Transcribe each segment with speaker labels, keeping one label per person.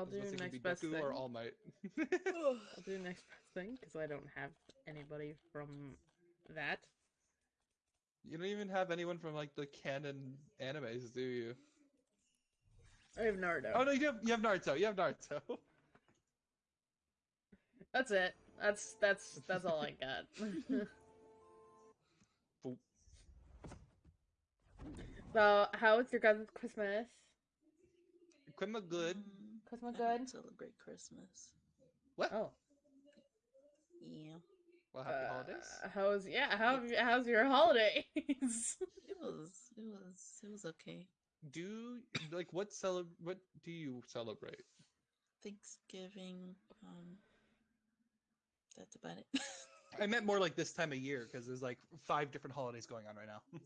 Speaker 1: I'll do
Speaker 2: was about to say, could be
Speaker 1: next best
Speaker 2: Deku
Speaker 1: thing.
Speaker 2: or All Might.
Speaker 1: I'll do the next best thing because I don't have anybody from that.
Speaker 2: you don't even have anyone from like the canon animes, do you?
Speaker 1: I have Naruto.
Speaker 2: Oh no, you have you have Naruto. You have Naruto.
Speaker 1: That's it. That's that's that's all I got. So, how was your guys' Christmas?
Speaker 2: Quimma good.
Speaker 1: Christmas
Speaker 3: I
Speaker 1: good?
Speaker 3: don't celebrate Christmas.
Speaker 2: What?
Speaker 1: Oh,
Speaker 3: Yeah.
Speaker 2: Well, happy
Speaker 1: uh,
Speaker 2: holidays.
Speaker 1: How's yeah? How how's your holidays?
Speaker 3: It was it was it was okay.
Speaker 2: Do like what cele- What do you celebrate?
Speaker 3: Thanksgiving, um that's about it.
Speaker 2: I meant more like this time of year because there's like five different holidays going on right now.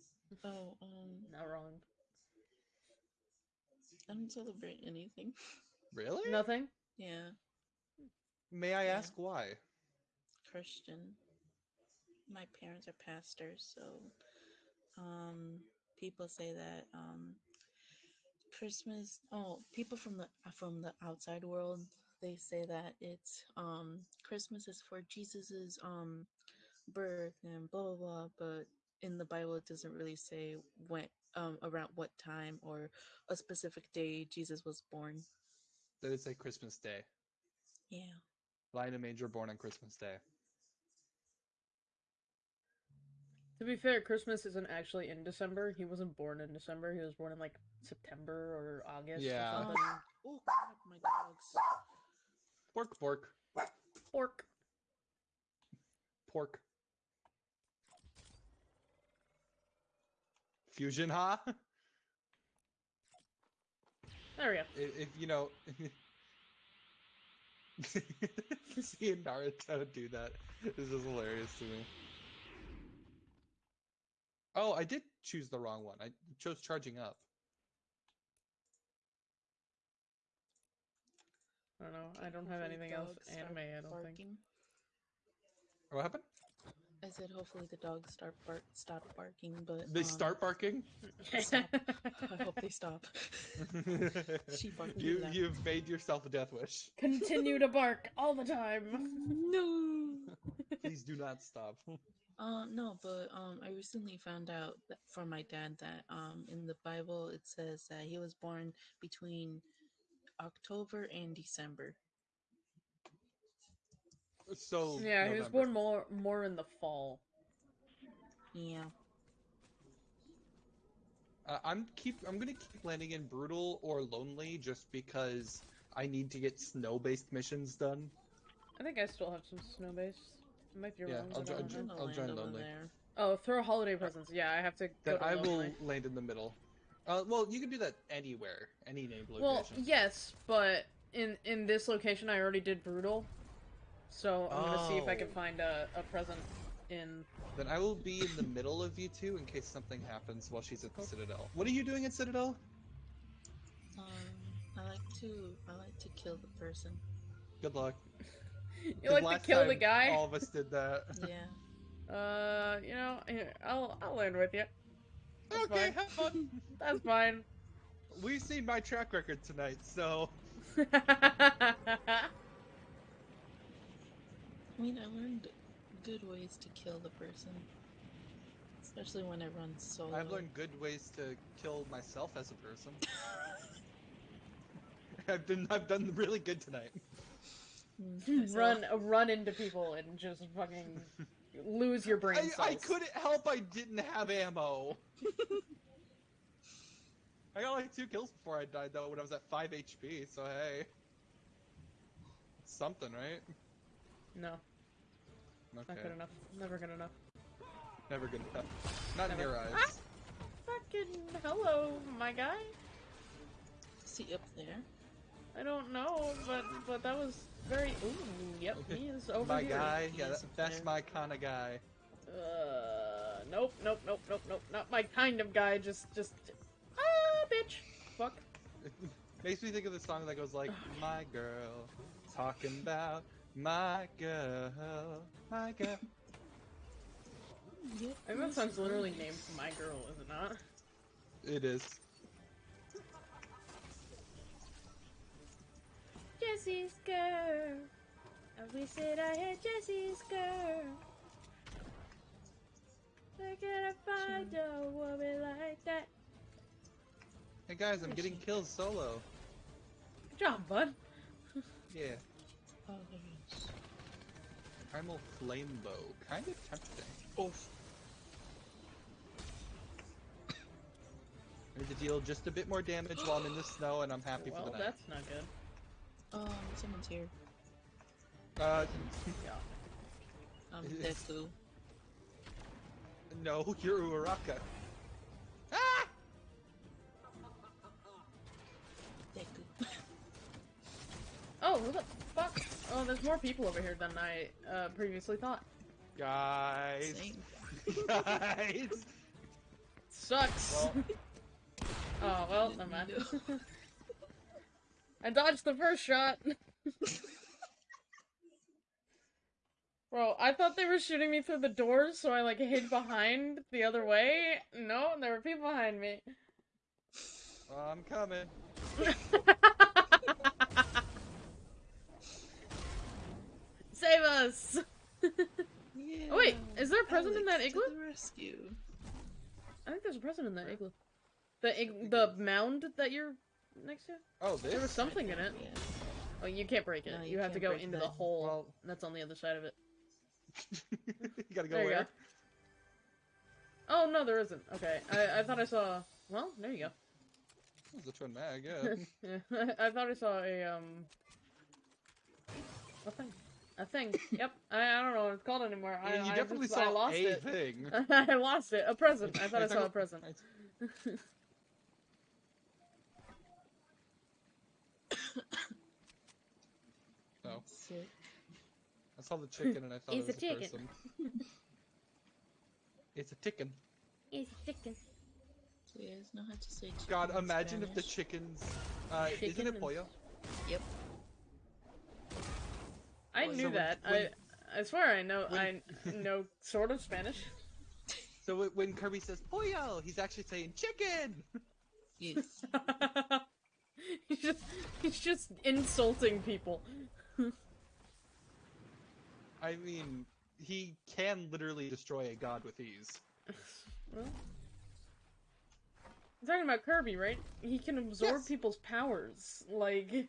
Speaker 3: oh, um
Speaker 1: Not wrong.
Speaker 3: I don't celebrate anything.
Speaker 2: really?
Speaker 1: Nothing.
Speaker 3: Yeah.
Speaker 2: May I
Speaker 3: Yeah.
Speaker 2: ask why?
Speaker 3: Christian. My parents are pastors, so um people say that um Christmas oh people from the from the outside world they say that it's um Christmas is for Jesus's um birth and blah blah blah but in the Bible it doesn't really say when um around what time or a specific day Jesus was born.
Speaker 2: That it's like Christmas Day.
Speaker 3: Yeah.
Speaker 2: Lion and Manger born on Christmas Day.
Speaker 1: To be fair, Christmas isn't actually in December. He wasn't born in December. He was born in like September or August
Speaker 2: Yeah.
Speaker 1: or something.
Speaker 3: Oh, oh crap, my dogs.
Speaker 2: Pork, pork,
Speaker 1: Pork.
Speaker 2: pork. Fusion, huh?
Speaker 1: There we go.
Speaker 2: if, if you know, seeing Naruto do that is just hilarious to me. Oh, I did choose the wrong one. I chose charging up.
Speaker 1: I don't know. I don't have anything else anime. I don't think.
Speaker 2: What happened?
Speaker 3: I said hopefully the dogs start bark stop barking, but
Speaker 2: They
Speaker 3: um,
Speaker 2: start barking.
Speaker 3: Stop. I hope they stop. She barking
Speaker 2: you
Speaker 3: loud.
Speaker 2: you've made yourself a death wish.
Speaker 1: Continue to bark all the time.
Speaker 3: no.
Speaker 2: Please do not stop.
Speaker 3: Uh, no, but um, I recently found out that from my dad that um, in the Bible it says that he was born between October and December.
Speaker 2: So
Speaker 1: Yeah, he was born more more in the fall.
Speaker 3: Yeah.
Speaker 2: Uh, I'm keep. I'm gonna keep landing in brutal or lonely just because I need to get snow-based missions done.
Speaker 1: I think I still have some snow based. It might be
Speaker 2: Yeah,
Speaker 1: wrong.
Speaker 2: I'll
Speaker 1: I
Speaker 2: jo-
Speaker 1: don't
Speaker 2: jo- I'll
Speaker 3: land
Speaker 2: join Lonely.
Speaker 3: there.
Speaker 1: Oh, throw holiday presents. Yeah, I have to. Go
Speaker 2: Then
Speaker 1: to
Speaker 2: I will land in the middle. Uh, well, you can do that anywhere, any named location.
Speaker 1: Well, yes, but in in this location, I already did brutal, so I'm gonna see if I can
Speaker 2: Oh.
Speaker 1: find a, a present in.
Speaker 2: Then I will be in the middle of you two in case something happens while she's at the Citadel. What are you doing at Citadel?
Speaker 3: Um, I like to I like to kill the person.
Speaker 2: Good luck.
Speaker 1: you like to
Speaker 2: last
Speaker 1: kill the guy?
Speaker 2: All of us did that.
Speaker 3: Yeah.
Speaker 1: Uh, you know, here, I'll I'll land with you. That's
Speaker 2: okay,
Speaker 1: fine.
Speaker 2: have fun.
Speaker 1: That's fine.
Speaker 2: We've seen my track record tonight, so
Speaker 3: I mean, I learned good ways to kill the person, especially when it runs solo.
Speaker 2: I've learned good ways to kill myself as a person. I've been I've done really good tonight.
Speaker 3: Mm,
Speaker 1: run run into people and just fucking lose your brain
Speaker 2: I,
Speaker 1: cells.
Speaker 2: I couldn't help I didn't have ammo. I got like two kills before I died though when I was at 5 HP, so hey. Something, right?
Speaker 1: No,
Speaker 2: Okay.
Speaker 1: not good enough. Never good enough.
Speaker 2: Never good enough. Not in your eyes.
Speaker 1: Ah! Fucking hello, my guy.
Speaker 3: See up there.
Speaker 1: I don't know, but but that was very. Ooh, yep, he is over
Speaker 2: my
Speaker 1: here.
Speaker 2: guy, yeah,
Speaker 3: Yes,
Speaker 2: that, that's
Speaker 3: there.
Speaker 2: my kind of guy.
Speaker 1: Uh, nope, nope, nope, nope, nope. Not my kind of guy. Just, just. Ah, bitch. Fuck.
Speaker 2: Makes me think of the song that goes like, "My girl, talking about my girl, my girl."
Speaker 1: I think that song's literally named "My Girl," is it not?
Speaker 2: It is.
Speaker 1: Jesse's girl. I wish that I had Jesse's girl. Where can I find a woman like that?
Speaker 2: Hey guys, I'm getting kills solo.
Speaker 1: Good job, bud.
Speaker 2: Yeah,
Speaker 3: Oh, there it is.
Speaker 2: Primal flame bow, kind of tempting.
Speaker 3: Oof.
Speaker 2: I need to deal just a bit more damage while I'm in the snow, and I'm happy
Speaker 1: well,
Speaker 2: for the night.
Speaker 1: that's not good.
Speaker 3: Um, someone's here.
Speaker 2: Uh,
Speaker 1: Yeah.
Speaker 3: Um, Deku.
Speaker 2: no, you're Uraraka. Ah!
Speaker 3: Deku.
Speaker 1: Oh, who the fuck? Oh, there's more people over here than I uh, previously thought.
Speaker 2: Guys, guys.
Speaker 1: Sucks.
Speaker 2: Well,
Speaker 1: oh well, never mind. I dodged the first shot. Bro, I thought they were shooting me through the doors, so I like hid behind the other way. No, there were people behind me.
Speaker 2: I'm coming.
Speaker 1: Save us!
Speaker 3: Yeah.
Speaker 1: Oh, wait, is there a present in that igloo?
Speaker 3: The rescue.
Speaker 1: I think there's a present in that igloo. The ig- the mound that you're next to?
Speaker 2: Oh,
Speaker 1: There was something in it.
Speaker 3: Yeah.
Speaker 1: Oh, you can't break it.
Speaker 3: No,
Speaker 1: you,
Speaker 3: you
Speaker 1: have to go into
Speaker 3: that.
Speaker 1: the hole
Speaker 2: Well-
Speaker 1: that's on the other side of it.
Speaker 2: you gotta go
Speaker 1: There you
Speaker 2: where?
Speaker 1: go. Oh no, there isn't. Okay, I, I thought I saw. Well, there you go.
Speaker 2: That was a twin mag, yeah.
Speaker 1: yeah, I thought I saw a um. A thing. A thing. Yep. I, I don't know what it's called anymore. I,
Speaker 2: I mean, you
Speaker 1: I
Speaker 2: definitely
Speaker 1: just-
Speaker 2: saw
Speaker 1: I lost
Speaker 2: a
Speaker 1: it.
Speaker 2: thing.
Speaker 1: I lost it. A present. I thought I saw a present.
Speaker 2: No,
Speaker 3: Sick.
Speaker 2: I saw the chicken and I thought
Speaker 1: It's
Speaker 2: it was
Speaker 1: a
Speaker 2: a, person. it's a chicken.
Speaker 1: It's a chicken.
Speaker 3: So you guys know how to say chicken
Speaker 2: God,
Speaker 3: in
Speaker 2: imagine if the chickens. Uh, isn't
Speaker 1: Chicken
Speaker 2: it
Speaker 1: and-
Speaker 2: pollo?
Speaker 3: Yep.
Speaker 1: I
Speaker 2: So
Speaker 1: knew
Speaker 2: when-
Speaker 1: that.
Speaker 2: when-
Speaker 1: I I swear I know I know sort of Spanish.
Speaker 2: So when Kirby says pollo, he's actually saying chicken.
Speaker 3: Yes.
Speaker 1: he's just he's just insulting people.
Speaker 2: I mean, he can literally destroy a god with ease.
Speaker 1: Well, I'm talking about Kirby, right? He can absorb
Speaker 2: Yes.
Speaker 1: people's powers. Like,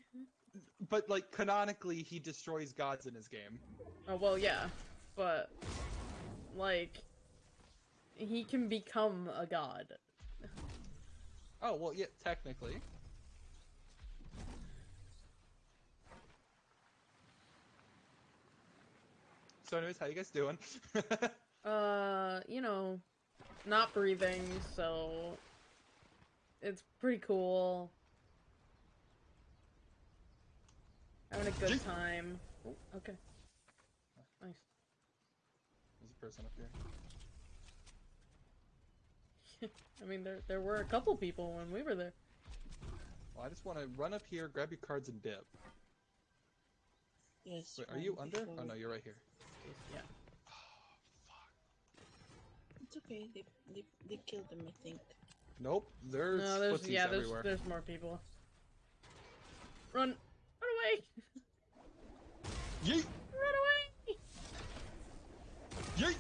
Speaker 2: But like canonically, he destroys gods in his game.
Speaker 1: oh well, yeah, but like, he can become a god.
Speaker 2: Oh well, yeah, technically. So, anyways, how you guys doing?
Speaker 1: Uh, you know, not breathing, so it's pretty cool. Having a good
Speaker 2: Jeez.
Speaker 1: time. Oh, okay. Nice.
Speaker 2: There's a person up here.
Speaker 1: I mean, there there were a couple people when we were there.
Speaker 2: Well, I just want to run up here, grab your cards, and dip.
Speaker 3: Yes.
Speaker 2: Wait, are you under?
Speaker 3: before-
Speaker 2: Oh no, you're right here.
Speaker 1: Yeah.
Speaker 3: It's okay. They, they they killed them, I think.
Speaker 2: Nope, there's,
Speaker 1: no, there's yeah, there's
Speaker 2: everywhere.
Speaker 1: there's more people. Run, run away,
Speaker 2: Yeet!
Speaker 1: run away.
Speaker 2: Yeet!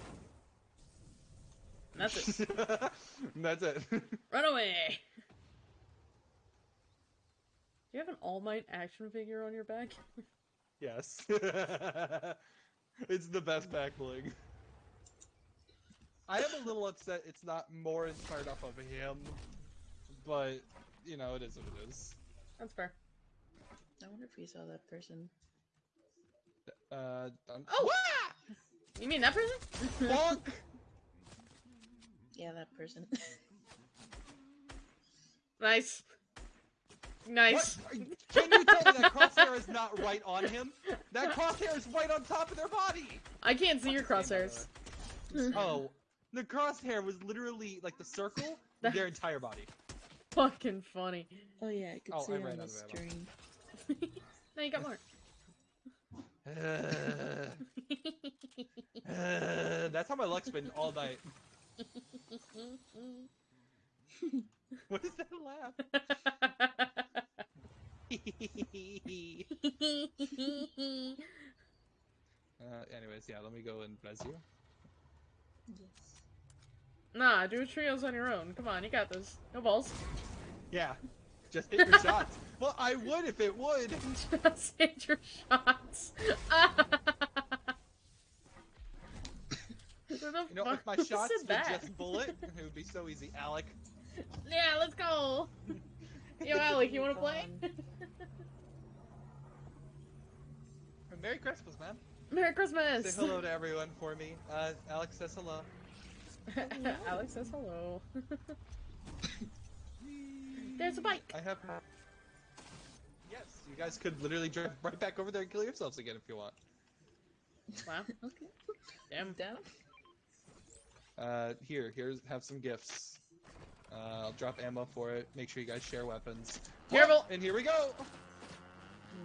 Speaker 1: And that's it.
Speaker 2: That's it.
Speaker 1: run away. Do you have an All Might action figure on your back?
Speaker 2: yes. it's the best back bling. I am a little upset it's not more inspired off of him, but you know it is what it is.
Speaker 1: That's fair.
Speaker 3: I wonder if we saw that person.
Speaker 2: Uh, um,
Speaker 1: Oh! You mean that person?
Speaker 2: Bonk!
Speaker 3: Yeah, that person.
Speaker 1: nice. Nice.
Speaker 2: What? Can you tell me that crosshair is not right on him? That crosshair is right on top of their body.
Speaker 1: I can't see your crosshairs.
Speaker 2: Oh, the crosshair was literally like the circle, their entire body.
Speaker 1: Fucking funny.
Speaker 3: oh yeah, I could
Speaker 2: Oh,
Speaker 3: see
Speaker 2: I
Speaker 3: on
Speaker 2: ran
Speaker 3: the
Speaker 2: out of ammo.
Speaker 3: stream.
Speaker 1: now you got more.
Speaker 2: Uh, uh, that's how my luck's been all night. What is that laugh? uh, anyways, yeah, let me go and bless you.
Speaker 3: Yes.
Speaker 1: nah, do trios on your own. Come on, you got this. No balls.
Speaker 2: Yeah, just hit your shots. Well, I would if it would.
Speaker 1: Just hit your shots.
Speaker 2: You know, if my shots would
Speaker 1: that?
Speaker 2: just bullet, it would be so easy. Alec.
Speaker 1: Yeah, let's go. Yo, Alec, you wanna play?
Speaker 2: Merry Christmas, man.
Speaker 1: Merry Christmas.
Speaker 2: Say hello to everyone for me. Uh, Alex says hello.
Speaker 1: Alex says hello. There's a bike.
Speaker 2: I have. Yes, you guys could literally drive right back over there and kill yourselves again if you want.
Speaker 1: Wow.
Speaker 3: Okay.
Speaker 1: Damn.
Speaker 3: Down.
Speaker 2: Uh, here, here's have some gifts. Uh, I'll drop ammo for it. Make sure you guys share weapons.
Speaker 1: Careful.
Speaker 2: And here we go.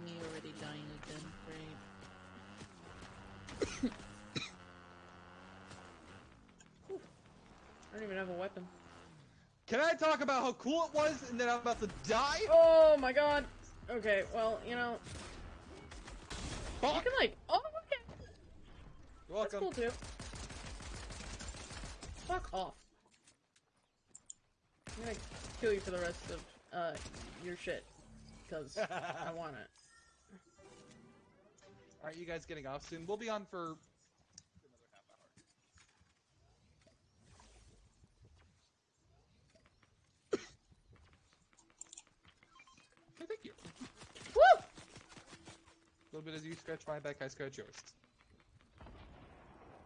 Speaker 3: Me already dying again. Great.
Speaker 1: I don't even have a weapon.
Speaker 2: Can I talk about how cool it was and then I'm about to die?
Speaker 1: Oh my god. Okay, well, you know, you
Speaker 2: Fuck.
Speaker 1: can like, oh, okay,
Speaker 2: You're
Speaker 1: that's cool too. Fuck off. I'm gonna kill you for the rest of uh your shit, cause I want it.
Speaker 2: Aren't you guys getting off soon? We'll be on for another half hour. Hey, thank you.
Speaker 1: Woo!
Speaker 2: A little bit as you scratch my back, I scratch yours.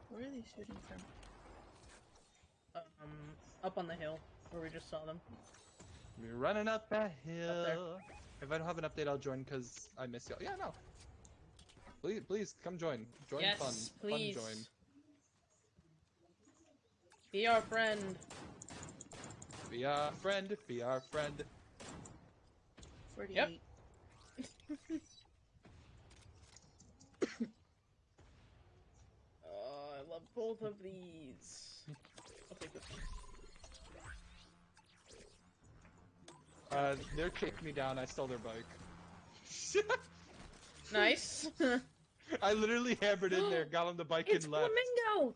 Speaker 3: Where are they shooting from?
Speaker 1: Um, up on the hill where we just saw them.
Speaker 2: We're running up that
Speaker 1: there.
Speaker 2: hill. If I don't have an update, I'll join because I miss y'all. Yeah, no. Please, please come join. Join
Speaker 1: yes,
Speaker 2: fun.
Speaker 1: please.
Speaker 2: Fun join.
Speaker 1: Be our friend.
Speaker 2: Be our friend. Be our friend.
Speaker 3: 48.
Speaker 1: both of these. I'll take this one.
Speaker 2: Uh, they're kicking me down. I stole their bike.
Speaker 1: Nice.
Speaker 2: I literally hammered in there, got on the bike
Speaker 1: it's
Speaker 2: and left.
Speaker 1: flamingo.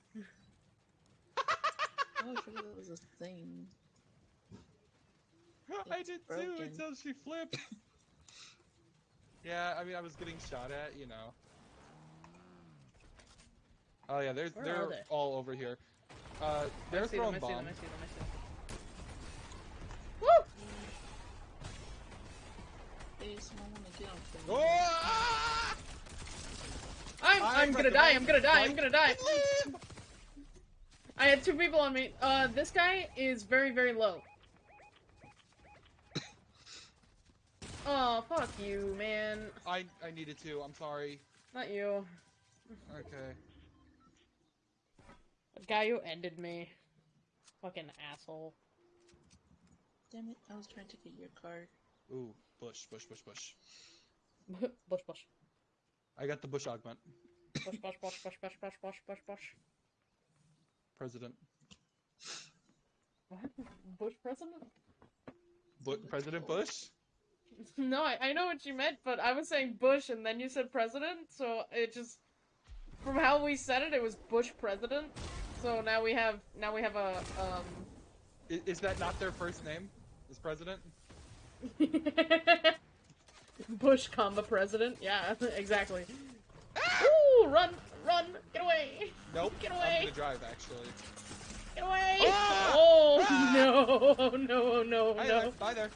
Speaker 3: Oh, I forgot that was a thing.
Speaker 2: I
Speaker 3: It's
Speaker 2: did too until she flipped. yeah, I mean, I was getting shot at, you know. Oh yeah, they're
Speaker 1: Where
Speaker 2: they're
Speaker 1: they?
Speaker 2: all over here. Uh, they're
Speaker 1: see them,
Speaker 2: throwing
Speaker 1: I see them,
Speaker 2: bombs.
Speaker 1: I see them, I see them. Woo!
Speaker 3: Hey, someone wanna get on film.
Speaker 2: Oh! ah!
Speaker 1: I'm,
Speaker 2: I
Speaker 1: I'm gonna die, I'm gonna die, I'm gonna die. I had two people on me. Uh, this guy is very, very low. Oh, fuck you, man.
Speaker 2: I I needed to. I'm sorry.
Speaker 1: Not you.
Speaker 2: Okay.
Speaker 1: The guy who ended me. Fucking asshole.
Speaker 3: Damn it, I was trying to get your card.
Speaker 2: Ooh, bush, bush, bush, bush.
Speaker 1: bush, bush.
Speaker 2: I got the bush augment.
Speaker 1: Bush, bush, bush, bush, bush, bush, bush, bush, bush.
Speaker 2: President.
Speaker 1: What? Bush president?
Speaker 2: Bu- President Bush.
Speaker 1: No, I, I know what you meant, but I was saying Bush and then you said president, so it just from how we said it, it was Bush president. So now we have now we have a um
Speaker 2: Is, is that not their first name? Is president?
Speaker 1: Bush comma president. Yeah, exactly. Ooh, run, run, get away,
Speaker 2: Nope.
Speaker 1: Get
Speaker 2: I'm
Speaker 1: away.
Speaker 2: gonna drive actually.
Speaker 1: get away.
Speaker 2: Ah!
Speaker 1: Oh
Speaker 2: Ah!
Speaker 1: no, oh no, oh no,
Speaker 2: Hi
Speaker 1: no.
Speaker 2: there. Bye there.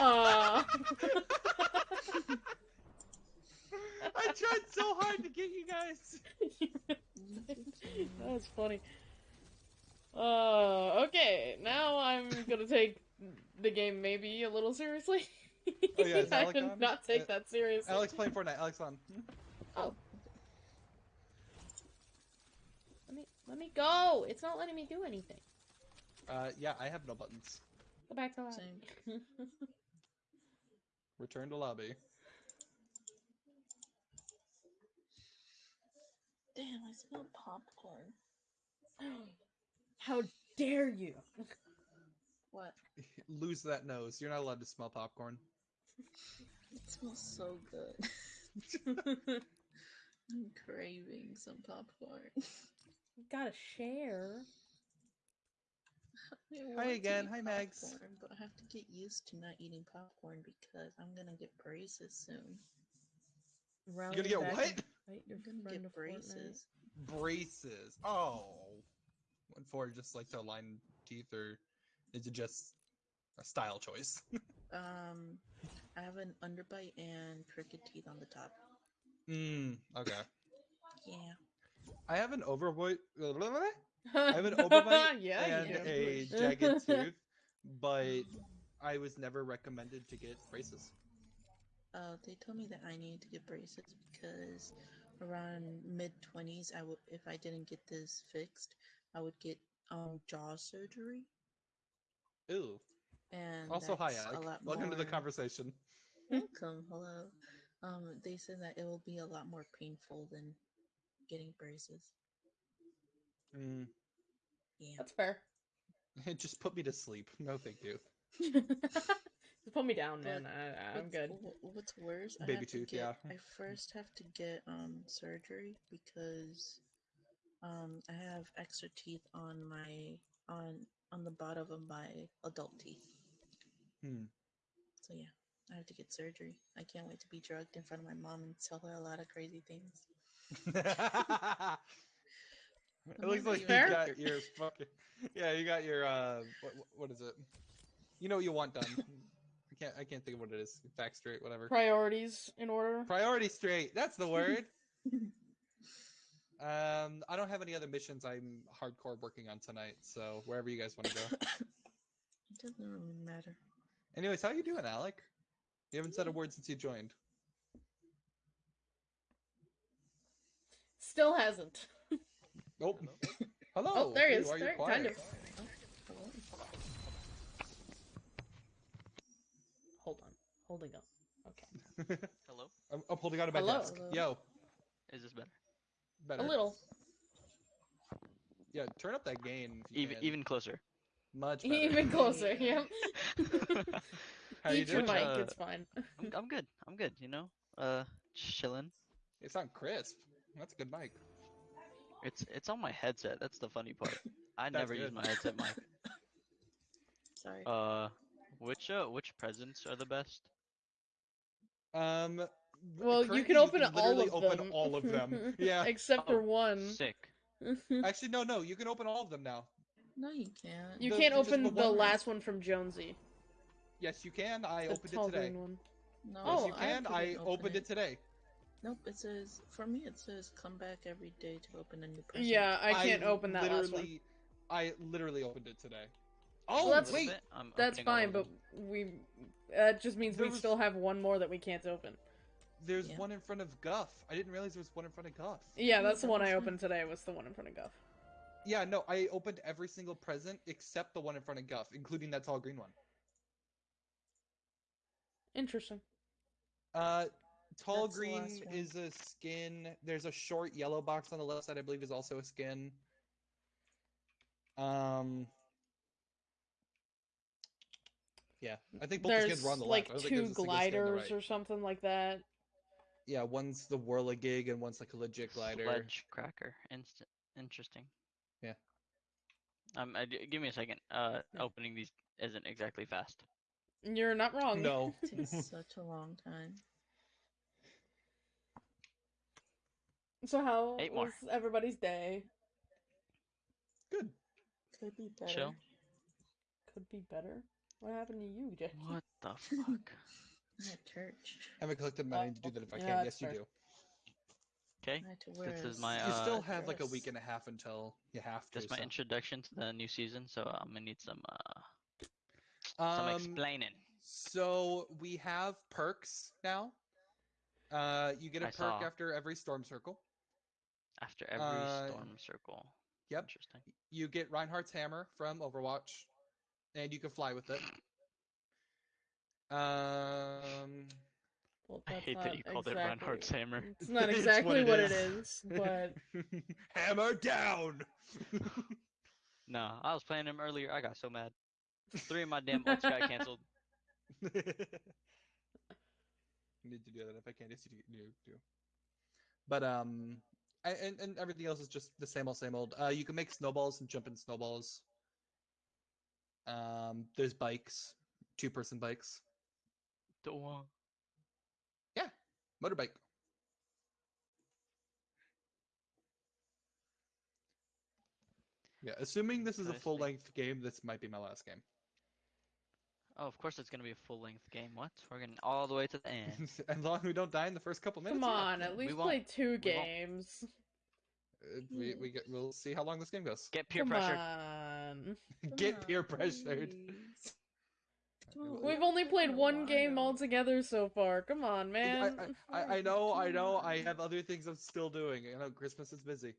Speaker 1: Uh,
Speaker 2: I tried so hard to get you guys.
Speaker 1: That's funny. Uh, okay. Now I'm gonna take the game maybe a little seriously.
Speaker 2: Oh, yeah, is
Speaker 1: I
Speaker 2: Alec
Speaker 1: did
Speaker 2: on?
Speaker 1: not take
Speaker 2: Uh,
Speaker 1: that seriously.
Speaker 2: Alex playing Fortnite. Alex on.
Speaker 1: Oh. Let me let me go. It's not letting me do anything.
Speaker 2: Uh, yeah, I have no buttons.
Speaker 1: Go back to lobby.
Speaker 2: Return to lobby.
Speaker 3: Damn, I smell popcorn.
Speaker 1: How dare you?
Speaker 3: What?
Speaker 2: Lose that nose. You're not allowed to smell popcorn.
Speaker 3: It smells so good. I'm craving some popcorn.
Speaker 1: You gotta share.
Speaker 2: Hi again.
Speaker 3: eat
Speaker 2: Hi, Mags.
Speaker 3: popcorn, But I have to get used to not eating popcorn because I'm gonna get braces soon.
Speaker 2: You're gonna get what?
Speaker 1: Fight your
Speaker 3: I'm gonna get
Speaker 1: of Fortnite.
Speaker 3: braces.
Speaker 2: Braces. Oh. What for? Just like to align teeth, or is it just a style choice?
Speaker 3: Um, I have an underbite and crooked teeth on the top.
Speaker 2: Hmm. Okay.
Speaker 3: Yeah.
Speaker 2: I have an overbite. I have an overbite
Speaker 1: yeah,
Speaker 2: and a jagged tooth, but I was never recommended to get braces.
Speaker 3: Uh, they told me that I needed to get braces because around mid twenties, I would if I didn't get this fixed, I would get um jaw surgery.
Speaker 2: Ew.
Speaker 3: And
Speaker 2: Also, hi,
Speaker 3: that's a
Speaker 2: Alec.
Speaker 3: lot
Speaker 2: Welcome to the conversation.
Speaker 3: Welcome, hello. Um, they said that it will be a lot more painful than getting braces.
Speaker 2: Mm.
Speaker 3: Yeah.
Speaker 1: That's fair.
Speaker 2: It just put me to sleep. No, thank you.
Speaker 1: Just put me down, man.
Speaker 3: But
Speaker 1: I, I'm good.
Speaker 3: What's worse, I
Speaker 2: Baby
Speaker 3: have to
Speaker 2: tooth,
Speaker 3: get,
Speaker 2: yeah.
Speaker 3: I first have to get um surgery because um I have extra teeth on my on on the bottom of my adult teeth.
Speaker 2: Hmm.
Speaker 3: So yeah, I have to get surgery. I can't wait to be drugged in front of my mom and tell her a lot of crazy things.
Speaker 2: it looks like you
Speaker 1: Fair.
Speaker 2: got your fucking yeah. You got your uh. What, what is it? You know what you want done. I can't. I can't think of what it is. Back straight. Whatever.
Speaker 1: Priorities in order.
Speaker 2: Priority straight. That's the word. um, I don't have any other missions. I'm hardcore working on tonight. So wherever you guys want to go.
Speaker 3: It doesn't really matter.
Speaker 2: Anyways, how you doing, Alec? You haven't said a word since you joined.
Speaker 1: Still hasn't.
Speaker 2: Oh. Hello.
Speaker 1: Oh, there he is.
Speaker 2: why are you
Speaker 1: There- kind
Speaker 2: quiet?
Speaker 1: of.
Speaker 3: Hello?
Speaker 1: Hold on. Holding up. Okay.
Speaker 4: Hello?
Speaker 2: I'm, I'm holding on to my
Speaker 1: Hello.
Speaker 2: desk.
Speaker 3: Hello.
Speaker 2: Yo.
Speaker 4: Is this better?
Speaker 2: Better.
Speaker 1: A little.
Speaker 2: Yeah, turn up that gain. If you
Speaker 4: Even
Speaker 2: can.
Speaker 4: even closer.
Speaker 2: much better.
Speaker 1: Even closer. Yep.
Speaker 2: How you
Speaker 1: Eat your
Speaker 2: doing?
Speaker 1: mic.
Speaker 4: Uh,
Speaker 1: It's fine.
Speaker 4: I'm, I'm good. I'm good. You know, uh, chilling.
Speaker 2: It's not crisp. That's a good mic.
Speaker 4: It's it's on my headset. That's the funny part. I
Speaker 2: That's
Speaker 4: never use
Speaker 2: good.
Speaker 4: my headset mic.
Speaker 3: Sorry.
Speaker 4: Uh, which uh which presents are the best?
Speaker 2: Um.
Speaker 1: Well, you can open all
Speaker 2: literally
Speaker 1: of
Speaker 2: open
Speaker 1: them.
Speaker 2: all of them. Yeah.
Speaker 1: Except for one.
Speaker 4: Sick.
Speaker 2: Actually, no, no. You can open all of them now.
Speaker 3: no, you can't.
Speaker 1: You
Speaker 2: The-
Speaker 1: can't
Speaker 2: just the
Speaker 1: open the
Speaker 2: one-
Speaker 1: last one from Jonesy.
Speaker 2: Yes, you can. I
Speaker 1: The
Speaker 2: opened
Speaker 1: tall
Speaker 2: it today.
Speaker 1: green one.
Speaker 3: No,
Speaker 2: Yes,
Speaker 1: Oh,
Speaker 2: you
Speaker 3: I
Speaker 2: can. I,
Speaker 3: couldn't open
Speaker 2: opened it. today.
Speaker 3: Nope, it says for me it says come back every day to open a new present.
Speaker 1: Yeah, I can't open that last one.
Speaker 2: I literally opened it today.
Speaker 1: Well,
Speaker 2: Oh
Speaker 1: that's-
Speaker 2: wait,
Speaker 4: I'm
Speaker 1: That's
Speaker 4: opening all
Speaker 1: fine, but we. That just means
Speaker 2: There
Speaker 1: we
Speaker 2: was-
Speaker 1: still have one more that we can't open.
Speaker 2: there's
Speaker 3: Yeah.
Speaker 2: one in front of Guff. I didn't realize there was one in front of Guff.
Speaker 1: Yeah, that's the one I opened today. Was the one in front of Guff.
Speaker 2: Yeah, no, I opened every single present except the one in front of Guff, including that tall green one.
Speaker 1: Interesting.
Speaker 2: Uh, tall
Speaker 3: That's
Speaker 2: green is a skin. There's a short yellow box on the left side, I believe, is also a skin. Um. Yeah, I think both the skins
Speaker 1: There's
Speaker 2: were on the
Speaker 1: like
Speaker 2: left. I don't think
Speaker 1: two
Speaker 2: there's a single skin on the
Speaker 1: gliders
Speaker 2: right.
Speaker 1: or something like that.
Speaker 2: Yeah, one's the Whirligig and one's like a legit glider.
Speaker 4: Sledge cracker. Inst- interesting.
Speaker 2: Yeah.
Speaker 4: Um, I d- give me a second. Uh, opening these isn't exactly fast.
Speaker 1: You're not wrong.
Speaker 2: No.
Speaker 3: It takes such a long time.
Speaker 1: So how
Speaker 4: Eight more.
Speaker 1: was everybody's day?
Speaker 2: Good.
Speaker 3: Could be better.
Speaker 4: Chill.
Speaker 1: Could be better. What happened to you, Jay?
Speaker 4: What the fuck?
Speaker 3: I'm at church.
Speaker 2: haven't collected money to do that if I
Speaker 1: yeah,
Speaker 2: can.
Speaker 1: that's
Speaker 2: Yes, you
Speaker 1: fair.
Speaker 2: do.
Speaker 4: Okay.
Speaker 3: I had to wear
Speaker 4: This is my,
Speaker 2: You
Speaker 4: uh,
Speaker 2: still have like a
Speaker 3: dress.
Speaker 2: week and a half until you have to.
Speaker 4: That's my
Speaker 2: so.
Speaker 4: introduction to the new season, so I'm gonna need some uh some
Speaker 2: Um,
Speaker 4: explaining.
Speaker 2: So we have perks now. Uh, you get a
Speaker 4: I
Speaker 2: perk
Speaker 4: saw.
Speaker 2: after every storm circle.
Speaker 4: After every
Speaker 2: uh,
Speaker 4: storm circle.
Speaker 2: Yep.
Speaker 4: Interesting.
Speaker 2: You get Reinhardt's hammer from Overwatch, and you can fly with it. Um,
Speaker 1: Well,
Speaker 4: I hate that you called it Reinhardt's hammer.
Speaker 1: It's not
Speaker 2: It's
Speaker 1: exactly what, it
Speaker 2: is.
Speaker 1: is, but
Speaker 2: hammer down.
Speaker 4: No, I was playing him earlier. I got so mad. Three of my damn ults got canceled.
Speaker 2: need to do that if I can. Yes, you do. do. But um, I, and and everything else is just the same old, same old. Uh, you can make snowballs and jump in snowballs. Um, there's bikes, two-person bikes,
Speaker 4: Don't want- Yeah.
Speaker 2: motorbike. Yeah, assuming this is a full-length game, this might be my last game.
Speaker 4: Oh, of course it's gonna be a full length game. What? We're getting all the way to the end.
Speaker 2: as long as we don't die in the first couple minutes.
Speaker 1: come
Speaker 2: yeah.
Speaker 1: on, at
Speaker 4: we
Speaker 1: least
Speaker 4: won't-
Speaker 1: play two
Speaker 4: we won't.
Speaker 1: games.
Speaker 2: Uh, we we get, we'll see how long this game goes.
Speaker 4: Get peer
Speaker 1: Come
Speaker 4: pressure.
Speaker 1: on.
Speaker 2: Get
Speaker 3: Come
Speaker 2: peer pressured.
Speaker 3: please.
Speaker 2: We'll-
Speaker 1: We've only played one game
Speaker 3: while.
Speaker 1: all together so far. Come on, man.
Speaker 2: I, I, I know, I know. I have other things I'm still doing. I know Christmas is busy.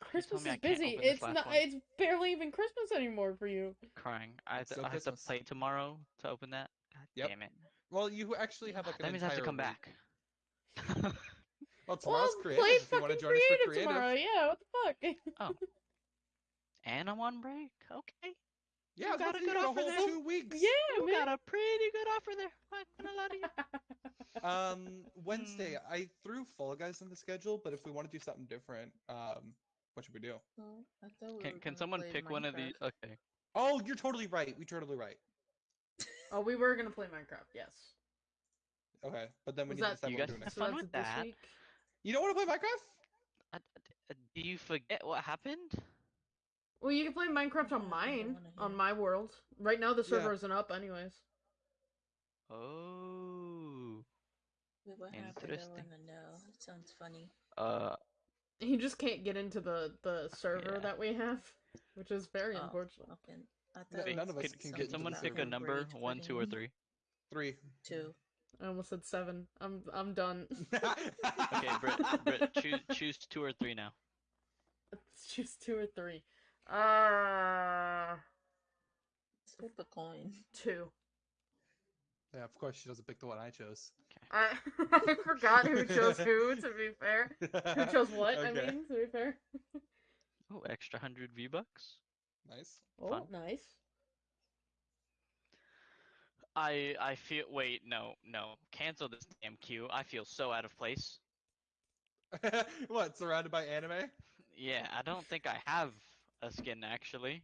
Speaker 1: Christmas is busy. It's not.
Speaker 4: one?
Speaker 1: It's barely even Christmas anymore for you.
Speaker 4: Crying. I have, to,
Speaker 2: still
Speaker 4: I have to play tomorrow to open that. God
Speaker 2: Yep.
Speaker 4: damn it.
Speaker 2: Well, you actually have like an
Speaker 4: that means I have to come
Speaker 2: week.
Speaker 4: back.
Speaker 2: Well, tomorrow's
Speaker 1: well,
Speaker 2: creative.
Speaker 1: play
Speaker 2: if you want to join us for
Speaker 1: creative,
Speaker 2: creative.
Speaker 1: tomorrow. Yeah, what the fuck? Oh.
Speaker 4: and I'm on break. Okay.
Speaker 2: Yeah,
Speaker 4: got a good
Speaker 2: you got a
Speaker 4: offer
Speaker 2: whole
Speaker 4: there.
Speaker 2: two weeks.
Speaker 1: yeah,
Speaker 4: You
Speaker 1: man.
Speaker 4: got a pretty good offer there. Not gonna lie to you.
Speaker 2: Um, Wednesday,
Speaker 4: Hmm.
Speaker 2: I threw Fall Guys in the schedule, but if we want to do something different, um, what should we do?
Speaker 3: Well, I we
Speaker 4: Can can someone
Speaker 3: play
Speaker 4: pick one of these? Okay.
Speaker 2: Oh, you're totally right. We're totally right.
Speaker 1: Oh, we were gonna play Minecraft. Yes.
Speaker 2: Okay, but then we
Speaker 1: Was
Speaker 2: need to
Speaker 1: that-
Speaker 2: decide
Speaker 4: You
Speaker 2: what
Speaker 4: guys
Speaker 2: we're doing
Speaker 4: have
Speaker 2: next.
Speaker 4: Fun with that.
Speaker 1: week?
Speaker 2: You don't want to play Minecraft?
Speaker 4: D- uh, do you forget what happened?
Speaker 1: Well, you can play Minecraft on mine, on my world. Right now, the
Speaker 2: Yeah.
Speaker 1: server isn't up, anyways.
Speaker 4: Oh.
Speaker 3: Wait, what happened? I
Speaker 4: Interesting.
Speaker 3: wanna know. It sounds funny.
Speaker 4: Uh.
Speaker 1: He just can't get into the the server
Speaker 4: Yeah.
Speaker 1: that we have, which is very
Speaker 3: Oh,
Speaker 1: unfortunate.
Speaker 3: Okay. I
Speaker 2: No-
Speaker 3: thought it
Speaker 2: none
Speaker 3: was
Speaker 2: of us
Speaker 4: Can,
Speaker 2: can
Speaker 4: can
Speaker 2: get into
Speaker 4: someone
Speaker 2: the
Speaker 4: pick a
Speaker 2: server.
Speaker 4: number?
Speaker 3: Rage
Speaker 4: One, two, or
Speaker 3: quitting.
Speaker 4: three?
Speaker 2: Three.
Speaker 3: Two.
Speaker 1: I almost said seven. I'm I'm done.
Speaker 4: Okay, Britt. Britt, choose choose two or three now.
Speaker 1: Let's choose two or three. Uh,
Speaker 3: Let's flip a coin.
Speaker 1: two.
Speaker 2: Yeah, of course she doesn't pick the one I chose.
Speaker 4: Okay.
Speaker 1: I, I forgot who chose who, to be fair. Who chose what, I mean, to be fair.
Speaker 4: Oh, extra hundred V bucks.
Speaker 2: Nice.
Speaker 1: Oh,
Speaker 4: Fun.
Speaker 1: nice.
Speaker 4: I I feel. Wait, no, no. Cancel this damn queue. I feel so out of place.
Speaker 2: what? Surrounded by anime?
Speaker 4: Yeah, I don't think I have a skin actually.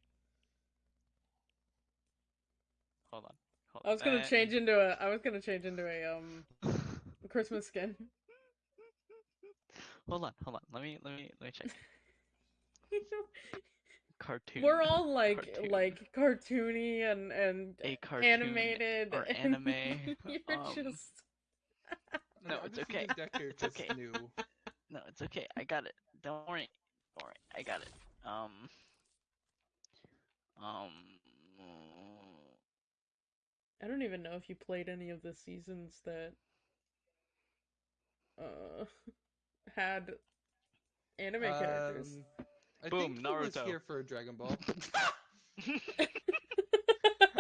Speaker 4: Hold on. Hold
Speaker 1: I was gonna
Speaker 4: uh,
Speaker 1: change into a. I was gonna change into a um Christmas skin.
Speaker 4: hold on, hold on. Let me let me let me check. Cartoon.
Speaker 1: We're all like
Speaker 4: Cartoon.
Speaker 1: like cartoony and and
Speaker 4: a cartoon
Speaker 1: animated
Speaker 4: or
Speaker 1: and
Speaker 4: anime.
Speaker 1: You're
Speaker 4: um,
Speaker 1: just
Speaker 4: No, it's okay.
Speaker 2: using Deku
Speaker 4: okay.
Speaker 2: New.
Speaker 4: No, it's okay. I got it. Don't worry. Don't worry. I got it. Um. Um.
Speaker 1: I don't even know if you played any of the seasons that uh had anime characters.
Speaker 2: Um, I
Speaker 4: Boom,
Speaker 2: think he was here for Dragon Ball.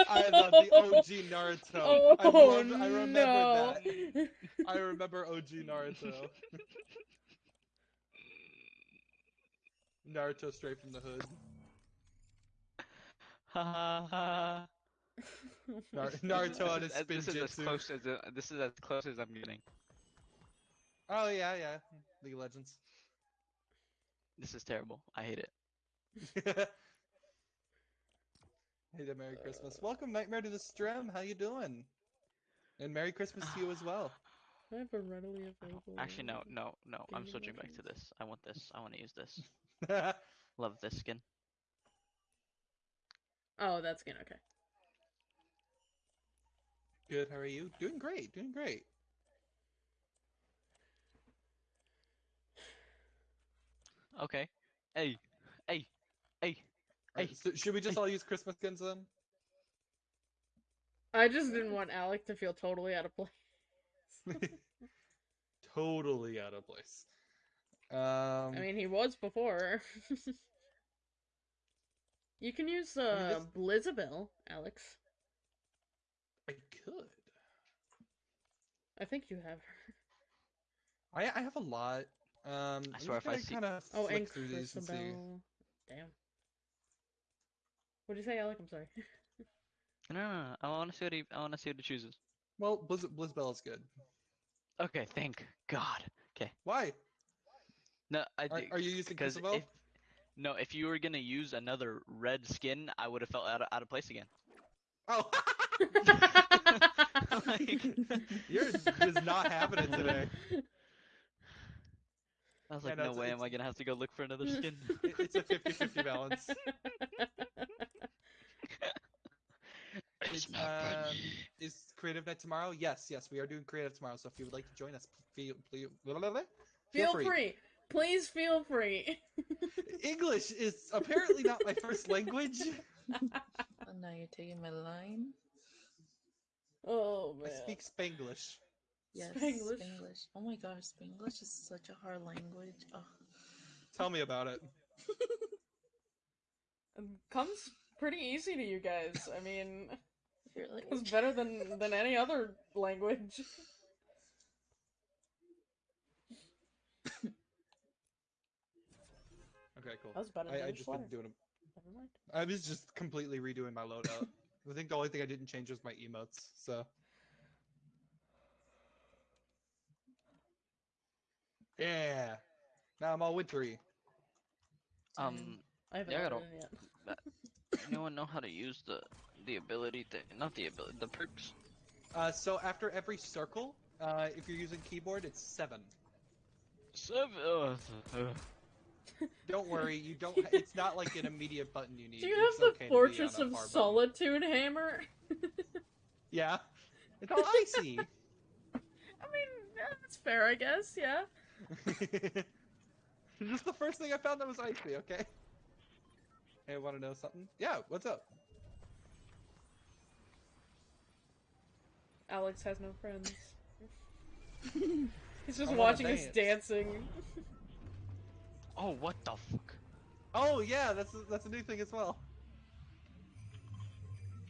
Speaker 2: I love the OG Naruto.
Speaker 1: Oh
Speaker 2: I, love, I remember
Speaker 1: no!
Speaker 2: that. I remember OG Naruto. Naruto straight from the hood.
Speaker 4: Ha ha ha.
Speaker 2: Nar-
Speaker 4: This is-
Speaker 2: Naruto on
Speaker 4: this
Speaker 2: his
Speaker 4: is, this is as close as uh, this is as close as I'm getting.
Speaker 2: Oh yeah, yeah. League of Legends.
Speaker 4: This is terrible. I hate it.
Speaker 2: hey there, Merry Christmas. Welcome, Nightmare, to the stream. How you doing? And Merry Christmas to you as well.
Speaker 1: I have a readily available.
Speaker 4: Actually, no, no, no. I'm switching back to this. I want this. I want to use this. Love this skin.
Speaker 1: Oh, that's good. Okay.
Speaker 2: Good. How are you? Doing great. Doing great.
Speaker 4: Okay. Hey, hey, hey.
Speaker 2: Alright,
Speaker 4: Hey.
Speaker 2: so should we just all use Christmas skins then?
Speaker 1: I just didn't want Alec to feel totally out of place.
Speaker 2: totally out of place. Um,
Speaker 1: I mean, he was before. you can use
Speaker 2: mean,
Speaker 1: uh
Speaker 2: this-
Speaker 1: Blizzabelle, Alex.
Speaker 2: I could.
Speaker 1: I think you have her.
Speaker 2: I I have a lot. Um,
Speaker 4: I swear if I see-
Speaker 2: kind of
Speaker 1: Oh,
Speaker 2: flick
Speaker 1: and
Speaker 2: through these and see.
Speaker 1: Damn. What'd you say, Alec? I'm sorry.
Speaker 4: No, no, no. I want to see what he. I want to see what he chooses.
Speaker 2: Well, Blizz Blizzabelle is good.
Speaker 4: Okay, thank God. Okay.
Speaker 2: Why?
Speaker 4: No, I.
Speaker 2: Are, are you using
Speaker 4: because
Speaker 2: Christabel?
Speaker 4: if no, if you were gonna use another red skin, I would have felt out of, out of place again.
Speaker 2: Oh,
Speaker 4: Like,
Speaker 2: yours is not happening today.
Speaker 4: I was
Speaker 2: Yeah,
Speaker 4: like,
Speaker 2: no,
Speaker 4: no way, am I gonna have to go look for another skin?
Speaker 2: It's a 50-50 balance. It's, um, is creative night tomorrow? Yes, yes, we are doing creative tomorrow. So if you would like to join us, feel, feel,
Speaker 1: feel free. Please feel free.
Speaker 2: English is apparently not my first language.
Speaker 3: Oh, now you're taking my line.
Speaker 1: oh man.
Speaker 2: I speak Spanglish.
Speaker 3: Yes,
Speaker 1: Spanglish.
Speaker 3: Spanglish. Oh my gosh, Spanglish is such a hard language. Oh.
Speaker 2: Tell me about it.
Speaker 1: It um, comes pretty easy to you guys. I mean,
Speaker 3: Really?
Speaker 1: it's better than than any other language.
Speaker 2: Okay, cool.
Speaker 1: That was better
Speaker 2: I,
Speaker 1: than
Speaker 2: I
Speaker 1: the
Speaker 2: just been
Speaker 1: sweater.
Speaker 2: doing.
Speaker 1: Never mind.
Speaker 2: A, I was just completely redoing my loadout. I think the only thing I didn't change was my emotes. So. Yeah. Now I'm all wintry.
Speaker 4: Um,
Speaker 1: I haven't
Speaker 4: Yeah, I
Speaker 1: yeah,
Speaker 4: gotta-
Speaker 1: yet.
Speaker 4: anyone know how to use the the ability thing? Not the ability, the perks.
Speaker 2: Uh, so after every circle, uh, if you're using keyboard, it's seven.
Speaker 4: Seven. Uh,
Speaker 2: Don't worry, you don't. It's not like an immediate button you need.
Speaker 1: Do you
Speaker 2: It's
Speaker 1: have the
Speaker 2: okay
Speaker 1: Fortress of
Speaker 2: far button.
Speaker 1: Solitude hammer?
Speaker 2: Yeah. It's all icy.
Speaker 1: I mean, yeah, that's fair, I guess. Yeah.
Speaker 2: Just the first thing I found that was icy. Okay. Hey, want to know something? Yeah. What's up?
Speaker 1: Alex has no friends. He's just watching us dancing.
Speaker 4: Oh, what the fuck?
Speaker 2: Oh yeah, that's that's a new thing as well.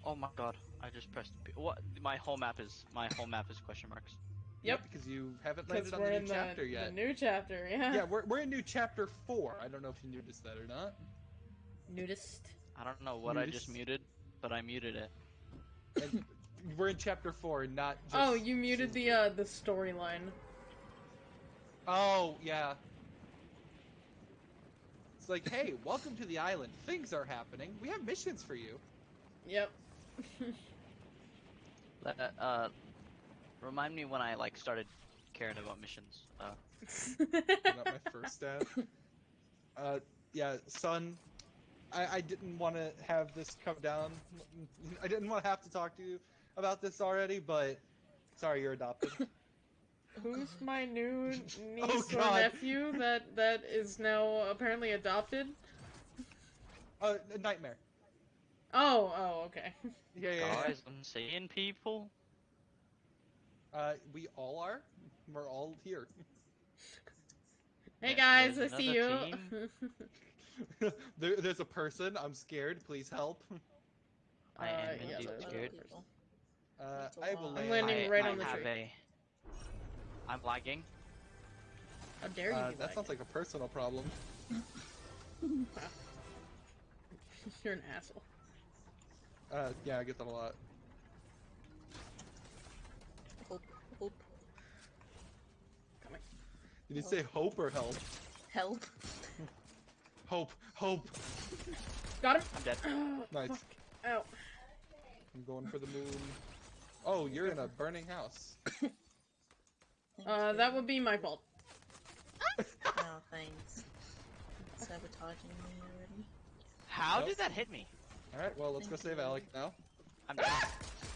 Speaker 4: Oh my god! I just pressed. P- What? My whole map is my whole map is question marks.
Speaker 1: Yep.
Speaker 2: Because you haven't
Speaker 1: Because
Speaker 2: landed on the new
Speaker 1: the,
Speaker 2: chapter
Speaker 1: the
Speaker 2: yet.
Speaker 1: new chapter, yeah.
Speaker 2: Yeah, we're, we're in new chapter four. I don't know if you noticed that or not.
Speaker 1: Nudist.
Speaker 4: I don't know what I just muted, but I muted it.
Speaker 2: And we're in chapter four, not just.
Speaker 1: Oh, you muted the uh the storyline.
Speaker 2: Oh yeah. It's like, hey, welcome to the island. Things are happening. We have missions for you.
Speaker 1: Yep.
Speaker 4: Let- Uh, remind me when I like started caring about missions. Uh,
Speaker 2: not my first stab. Uh, yeah, son. I, I didn't want to have this come down. I didn't want to have to talk to you about this already, but sorry, you're adopted.
Speaker 1: Who's my new niece
Speaker 2: Oh,
Speaker 1: or nephew that that is now apparently adopted?
Speaker 2: uh, nightmare.
Speaker 1: Oh, oh, okay.
Speaker 2: Yeah, yeah, yeah.
Speaker 4: guys, I'm seeing people.
Speaker 2: Uh, we all are. We're all here.
Speaker 1: Hey
Speaker 4: Yeah,
Speaker 1: guys, I see you.
Speaker 2: there, there's a person. I'm scared. Please help.
Speaker 4: I
Speaker 1: Uh,
Speaker 4: am
Speaker 1: yeah,
Speaker 4: indeed
Speaker 1: there's
Speaker 4: scared.
Speaker 2: Uh,
Speaker 3: That's a
Speaker 2: I will land.
Speaker 1: I'm landing
Speaker 4: I,
Speaker 1: right
Speaker 4: I
Speaker 1: on the
Speaker 4: have
Speaker 1: tree.
Speaker 4: a. I'm lagging.
Speaker 1: How dare you?
Speaker 2: Uh, that
Speaker 1: like
Speaker 2: sounds like a personal problem.
Speaker 1: You're an asshole.
Speaker 2: Uh, yeah, I get that a lot.
Speaker 3: Hope, hope,
Speaker 1: Coming.
Speaker 2: Did you say hope or help?
Speaker 3: help.
Speaker 2: Hope, hope.
Speaker 1: Got him.
Speaker 4: I'm dead.
Speaker 2: Nice.
Speaker 1: Fuck. Ow.
Speaker 2: I'm going for the moon. Oh, you're in a burning house.
Speaker 1: Uh, that would be my fault.
Speaker 3: Oh, thanks. Sabotaging me already.
Speaker 4: How
Speaker 2: Nope.
Speaker 4: did that hit me?
Speaker 2: All right, well, let's go save Alec now.
Speaker 4: I'm dead.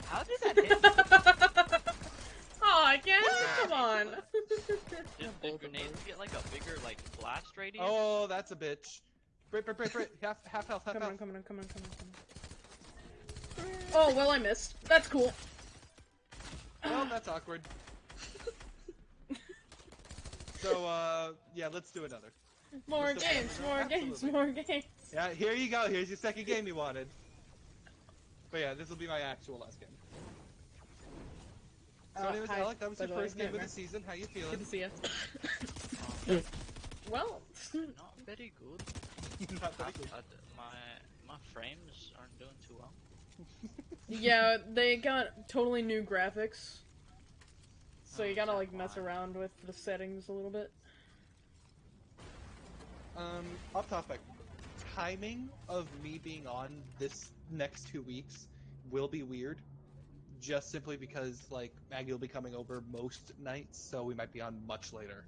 Speaker 4: How did that hit me?
Speaker 1: oh, again? Come on.
Speaker 4: Did the grenades get like a bigger like blast radius?
Speaker 2: Oh, that's a bitch. Brit, Brit, Brit, Brit. Half, half health, half
Speaker 1: come
Speaker 2: health.
Speaker 1: on, come on, come on, come on, come on. Oh, well, I missed. That's cool.
Speaker 2: Well, that's awkward. So, uh, yeah, let's do another.
Speaker 1: More
Speaker 2: Mr.
Speaker 1: games,
Speaker 2: President,
Speaker 1: more games, more games.
Speaker 2: Yeah, here you go. Here's your second game you wanted. But yeah, this will be my actual last game. So,
Speaker 1: Uh,
Speaker 2: anyways,
Speaker 1: hi,
Speaker 2: Alec, that was
Speaker 1: by
Speaker 2: your
Speaker 1: the way,
Speaker 2: first game of the season. How you feeling?
Speaker 1: Good to see you. Well,
Speaker 4: not very good.
Speaker 2: Not very good.
Speaker 4: My my frames aren't doing too well.
Speaker 1: yeah, they got totally new graphics. So you gotta like mess around with the settings a little bit.
Speaker 2: Um, off topic. Timing of me being on this next two weeks will be weird. Just simply because, like, Maggie will be coming over most nights, so we might be on much later.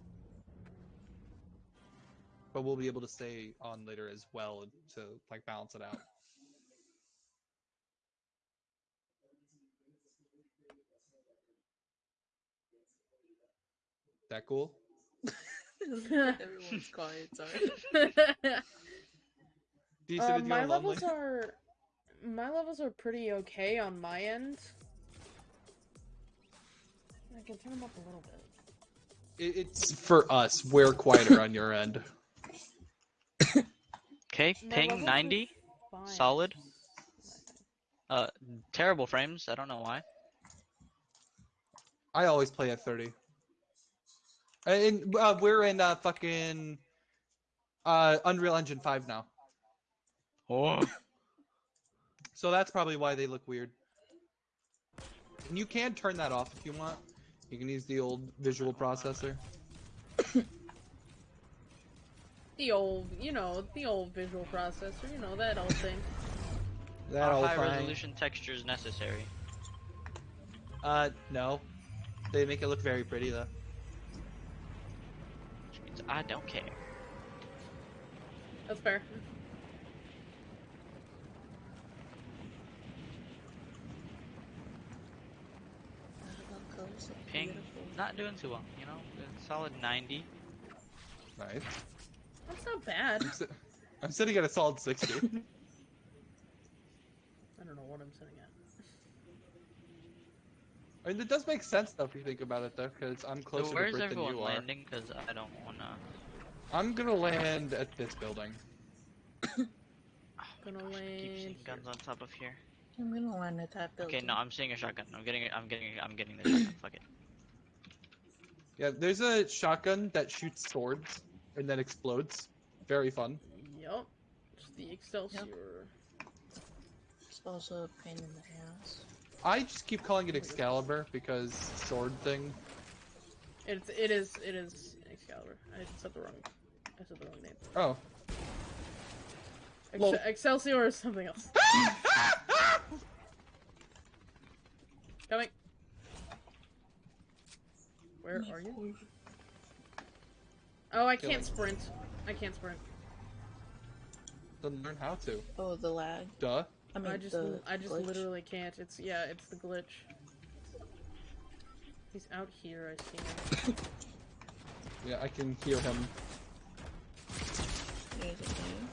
Speaker 2: But we'll be able to stay on later as well to, like, balance it out. That cool?
Speaker 3: Everyone's quiet, sorry.
Speaker 2: Do you sit
Speaker 1: Uh, my
Speaker 2: your lonely?
Speaker 1: levels are my levels are pretty okay on my end. I can turn them up a little bit.
Speaker 2: It- It's for us. We're quieter on your end.
Speaker 4: Okay, ping 90. Solid. Uh, terrible frames. I don't know why.
Speaker 2: I always play at 30. And uh, we're in uh, fucking uh, Unreal Engine 5 now.
Speaker 4: Oh.
Speaker 2: So that's probably why they look weird. And you can turn that off if you want. You can use the old visual processor.
Speaker 1: The old, you know, the old visual processor, you know that old thing.
Speaker 2: That
Speaker 4: Are
Speaker 2: all
Speaker 4: high
Speaker 2: fine.
Speaker 4: resolution textures necessary?
Speaker 2: Uh, no. They make it look very pretty though.
Speaker 4: Which means I don't care.
Speaker 1: That's fair.
Speaker 4: Ping. Not doing too well. You know, solid 90.
Speaker 2: Nice.
Speaker 1: That's not bad.
Speaker 2: I'm, si- I'm sitting at a solid 60.
Speaker 1: I don't know what I'm sitting at.
Speaker 2: I mean, it does make sense though if you think about it though, because I'm closer
Speaker 4: so
Speaker 2: to
Speaker 4: where's
Speaker 2: Brit than
Speaker 4: everyone
Speaker 2: you are.
Speaker 4: landing? Because I don't wanna.
Speaker 2: I'm gonna land at this building.
Speaker 4: Oh,
Speaker 1: Gonna
Speaker 4: gosh, I keep seeing guns on top of here.
Speaker 3: I'm gonna land at that building.
Speaker 4: Okay, no, I'm seeing a shotgun. I'm getting it. I'm getting. I'm getting the shotgun. Fuck it.
Speaker 2: Yeah, there's a shotgun that shoots swords and then explodes. Very fun.
Speaker 1: Yup. It's the Excelsior.
Speaker 3: It's also a pain in the ass.
Speaker 2: I just keep calling it Excalibur because sword thing.
Speaker 1: It's it is it is Excalibur. I said the wrong I said the wrong name.
Speaker 2: Oh.
Speaker 1: Ex-
Speaker 2: Lol.
Speaker 1: Excelsior is something else. Coming. Where are you? Oh, I
Speaker 2: Killing.
Speaker 1: can't sprint. I can't sprint.
Speaker 2: Then learn how to.
Speaker 3: Oh, the lag.
Speaker 2: Duh.
Speaker 3: I mean,
Speaker 1: I just
Speaker 3: the
Speaker 1: I just
Speaker 3: glitch.
Speaker 1: literally can't. It's yeah, it's the glitch. He's out here. I see him.
Speaker 2: Yeah, I can heal him
Speaker 3: Here's a thing.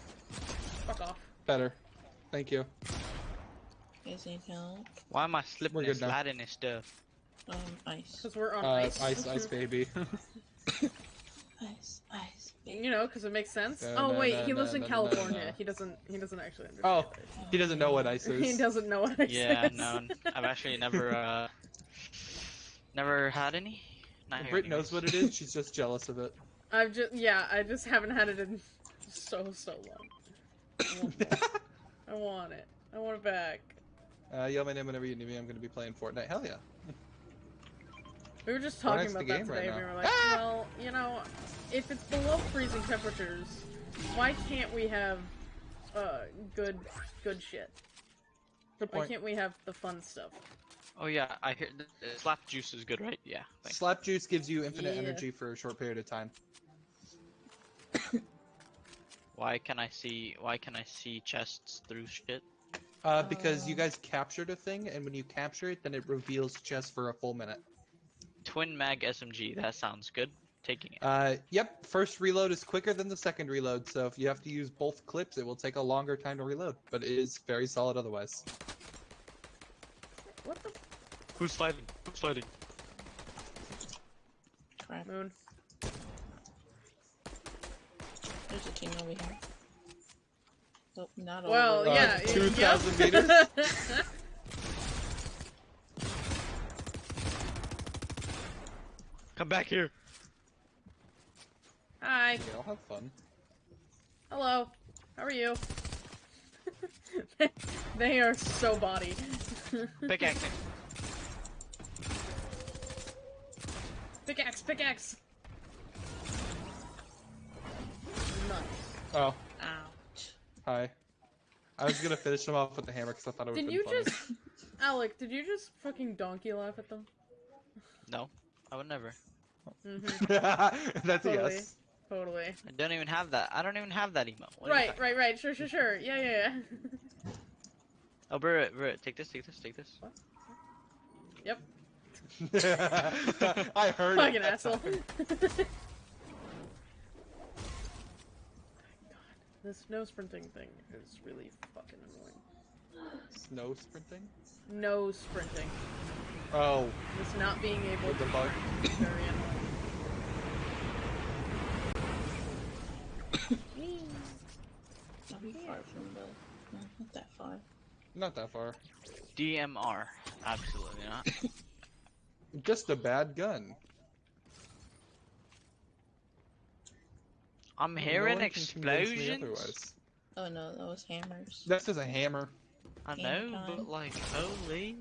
Speaker 1: Fuck off.
Speaker 2: better. Thank you.
Speaker 3: Here's any help.
Speaker 4: Why am I slipping
Speaker 2: We're
Speaker 4: and
Speaker 2: good now.
Speaker 4: sliding and stuff?
Speaker 3: Um, ice.
Speaker 1: Cause we're on
Speaker 2: Uh,
Speaker 1: ice.
Speaker 2: ice, ice, baby.
Speaker 3: Ice, ice.
Speaker 1: You know, because it makes sense.
Speaker 2: Da,
Speaker 1: oh
Speaker 2: da,
Speaker 1: wait,
Speaker 2: da,
Speaker 1: he
Speaker 2: da,
Speaker 1: lives in
Speaker 2: da, da,
Speaker 1: California.
Speaker 2: da.
Speaker 1: He doesn't. He doesn't actually understand.
Speaker 2: Oh,
Speaker 1: ice.
Speaker 2: he doesn't know what ice is.
Speaker 1: He doesn't know what ice
Speaker 4: Yeah,
Speaker 1: is.
Speaker 4: no, I've actually never, uh, never had any. Not here
Speaker 2: Brit knows what it is. She's just jealous of it.
Speaker 1: I've just yeah, I just haven't had it in so so long. I want, more. I want it. I want it back.
Speaker 2: uh, yell my name whenever you need me. I'm gonna be playing Fortnite. Hell yeah.
Speaker 1: We were just talking about that
Speaker 2: game right
Speaker 1: today. we were like,
Speaker 2: Ah!
Speaker 1: well, you know, if it's below freezing temperatures, why can't we have uh good good shit?
Speaker 2: Good
Speaker 1: Why
Speaker 2: point.
Speaker 1: can't we have the fun stuff?
Speaker 4: Oh yeah, I hear the, the slap juice is good, right? Yeah. Thanks.
Speaker 2: Slap juice gives you infinite
Speaker 1: Yeah.
Speaker 2: energy for a short period of time.
Speaker 4: Why can I see? Why can I see chests through shit?
Speaker 2: Uh, because you
Speaker 3: Uh.
Speaker 2: guys captured a thing, and when you capture it, then it reveals chests for a full minute.
Speaker 4: Twin mag SMG. That sounds good. Taking it.
Speaker 2: Uh, yep. First reload is quicker than the second reload, so if you have to use both clips, it will take a longer time to reload, but it is very solid otherwise.
Speaker 1: What the
Speaker 4: Who's sliding? Who's sliding?
Speaker 3: Crap.
Speaker 1: moon?
Speaker 3: There's a team over here. Oh, not over
Speaker 1: Well, yeah,
Speaker 2: Uh, 2,000
Speaker 1: yep.
Speaker 2: meters?
Speaker 4: Come back here.
Speaker 1: Hi.
Speaker 2: Yeah, I'll have fun.
Speaker 1: Hello. How are you? they are so body.
Speaker 4: Pickaxing.
Speaker 1: Pickaxe, pickaxe. Nice.
Speaker 2: Oh,
Speaker 3: Ouch.
Speaker 2: hi. I was gonna finish them off with the hammer because I thought it would
Speaker 1: Did you
Speaker 2: funny.
Speaker 1: just, Alec? Did you just fucking donkey laugh at them?
Speaker 4: No, I would never.
Speaker 1: Mm-hmm.
Speaker 2: That's a
Speaker 1: Totally.
Speaker 2: yes.
Speaker 1: Totally.
Speaker 4: I don't even have that. I don't even have that emote. What
Speaker 1: Right, right, right. Sure, sure, sure. Yeah, yeah, yeah.
Speaker 4: Oh, Bro, bro, take this, take this, take this.
Speaker 1: yep.
Speaker 2: I heard
Speaker 1: Fucking
Speaker 2: it. that
Speaker 1: asshole. this no sprinting thing is really fucking annoying.
Speaker 2: Snow sprinting?
Speaker 1: No sprinting.
Speaker 2: Oh,
Speaker 1: Just not being able
Speaker 2: with
Speaker 1: to.
Speaker 2: the bug.
Speaker 1: Very annoying.
Speaker 3: Not be far from the. No, not that far.
Speaker 2: Not that far.
Speaker 4: DMR. Absolutely not.
Speaker 2: Just a bad gun.
Speaker 4: I'm hearing
Speaker 2: one can convince me
Speaker 4: explosions.
Speaker 3: Oh no, that was hammers.
Speaker 2: That's just a hammer.
Speaker 4: I
Speaker 3: Game
Speaker 4: know,
Speaker 3: time.
Speaker 4: but like, holy.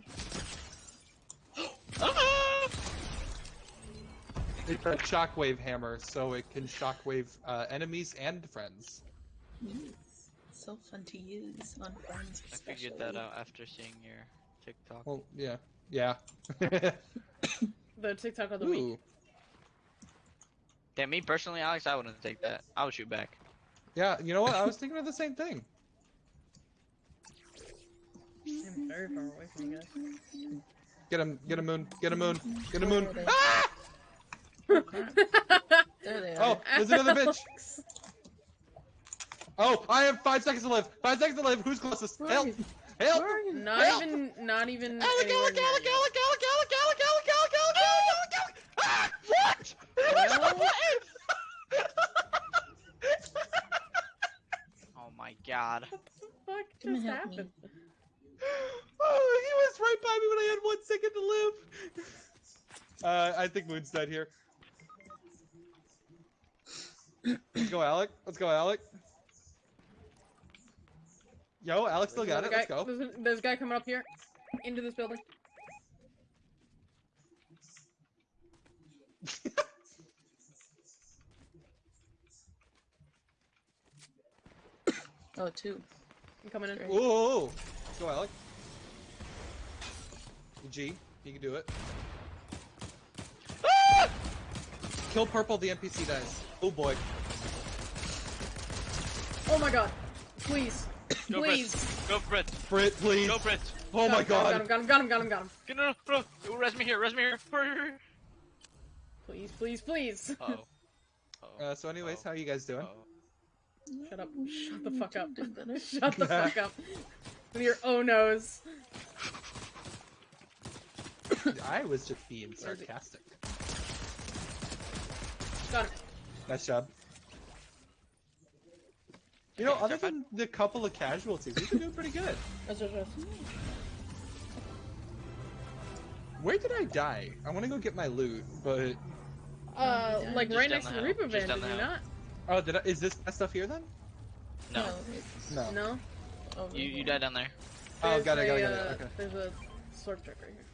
Speaker 4: Ah!
Speaker 2: It's a shockwave hammer, so it can shockwave uh, enemies and friends.
Speaker 3: Yes. So fun to use on friends.
Speaker 4: I figured that out after seeing your TikTok.
Speaker 2: Well, yeah, yeah.
Speaker 1: The TikTok of the week.
Speaker 2: Ooh,
Speaker 4: Damn, me personally, Alex, I wouldn't take that. I would shoot back.
Speaker 2: yeah. You know what? I was thinking of the same thing.
Speaker 1: I'm very far away from you guys.
Speaker 2: Get him, get a moon, get a moon, get a moon.
Speaker 3: Where are they?
Speaker 2: Ah!
Speaker 3: There they are.
Speaker 2: Oh, there's another bitch. Oh, I have five seconds to live. Five seconds to live. Who's closest?
Speaker 3: Where
Speaker 2: Help!
Speaker 3: are you?
Speaker 2: Help!
Speaker 3: Where are you?
Speaker 1: Not
Speaker 2: Help!
Speaker 1: even, not even.
Speaker 2: Alec,
Speaker 1: anywhere
Speaker 2: Alec,
Speaker 1: near
Speaker 2: Alec,
Speaker 1: you.
Speaker 2: Alec, Alec, Alec, Alec, Alec, Alec, Alec, Alec, Alec, Alec, Ah! What?
Speaker 1: Well-
Speaker 4: Oh my god.
Speaker 1: What the fuck
Speaker 3: Come
Speaker 1: just
Speaker 3: help me.
Speaker 1: happened?
Speaker 2: Oh, he was right by me when I had one second to live. Uh, I think Moon's dead here. Let's go, Alec. Let's go, Alec. Yo, Alex still got
Speaker 1: There's
Speaker 2: it.
Speaker 1: a
Speaker 2: Let's go.
Speaker 1: There's a, there's a guy coming up here, into this building.
Speaker 3: Oh, two.
Speaker 1: I'm coming in.
Speaker 3: Great.
Speaker 2: Whoa! Let's go, Alec. G, you can do it. Ah! Kill purple, the NPC dies. Oh boy.
Speaker 1: Oh my god. Please.
Speaker 4: Go
Speaker 1: Please.
Speaker 4: Brit. Go Brit.
Speaker 2: Brit, please.
Speaker 4: Go Brit.
Speaker 2: Oh
Speaker 1: Got
Speaker 2: my
Speaker 1: him,
Speaker 2: god.
Speaker 1: Got him, got him, got him, got him, got him.
Speaker 4: Get no, no, no. Res me here. Res me here.
Speaker 1: Please, please, please.
Speaker 4: Uh-oh. Uh-oh.
Speaker 2: Uh, so anyways,
Speaker 4: Oh.
Speaker 2: how are you guys doing?
Speaker 4: Uh-oh.
Speaker 1: Shut up. Shut the fuck up. Shut the fuck up. With your oh no's.
Speaker 2: I was just being
Speaker 1: Where is he?
Speaker 2: sarcastic.
Speaker 1: Got him.
Speaker 2: Nice job. You know,
Speaker 4: Okay,
Speaker 2: other
Speaker 4: Terrified?
Speaker 2: than the couple of casualties, we've been doing pretty good.
Speaker 1: That's just us.
Speaker 2: Where did I die? I want to go get my loot, but
Speaker 1: Uh, like
Speaker 4: Just
Speaker 1: right next to the
Speaker 4: hill.
Speaker 1: Reaper Van, did
Speaker 4: the
Speaker 1: you
Speaker 4: hill.
Speaker 1: not?
Speaker 2: oh, did I, is this that stuff here then?
Speaker 4: No.
Speaker 3: it's
Speaker 2: No.
Speaker 1: No?
Speaker 3: over
Speaker 4: You you died down there.
Speaker 2: Oh,
Speaker 1: There's
Speaker 2: got it, got it, got it.
Speaker 1: uh,
Speaker 2: Okay.
Speaker 1: There's a sword truck right here.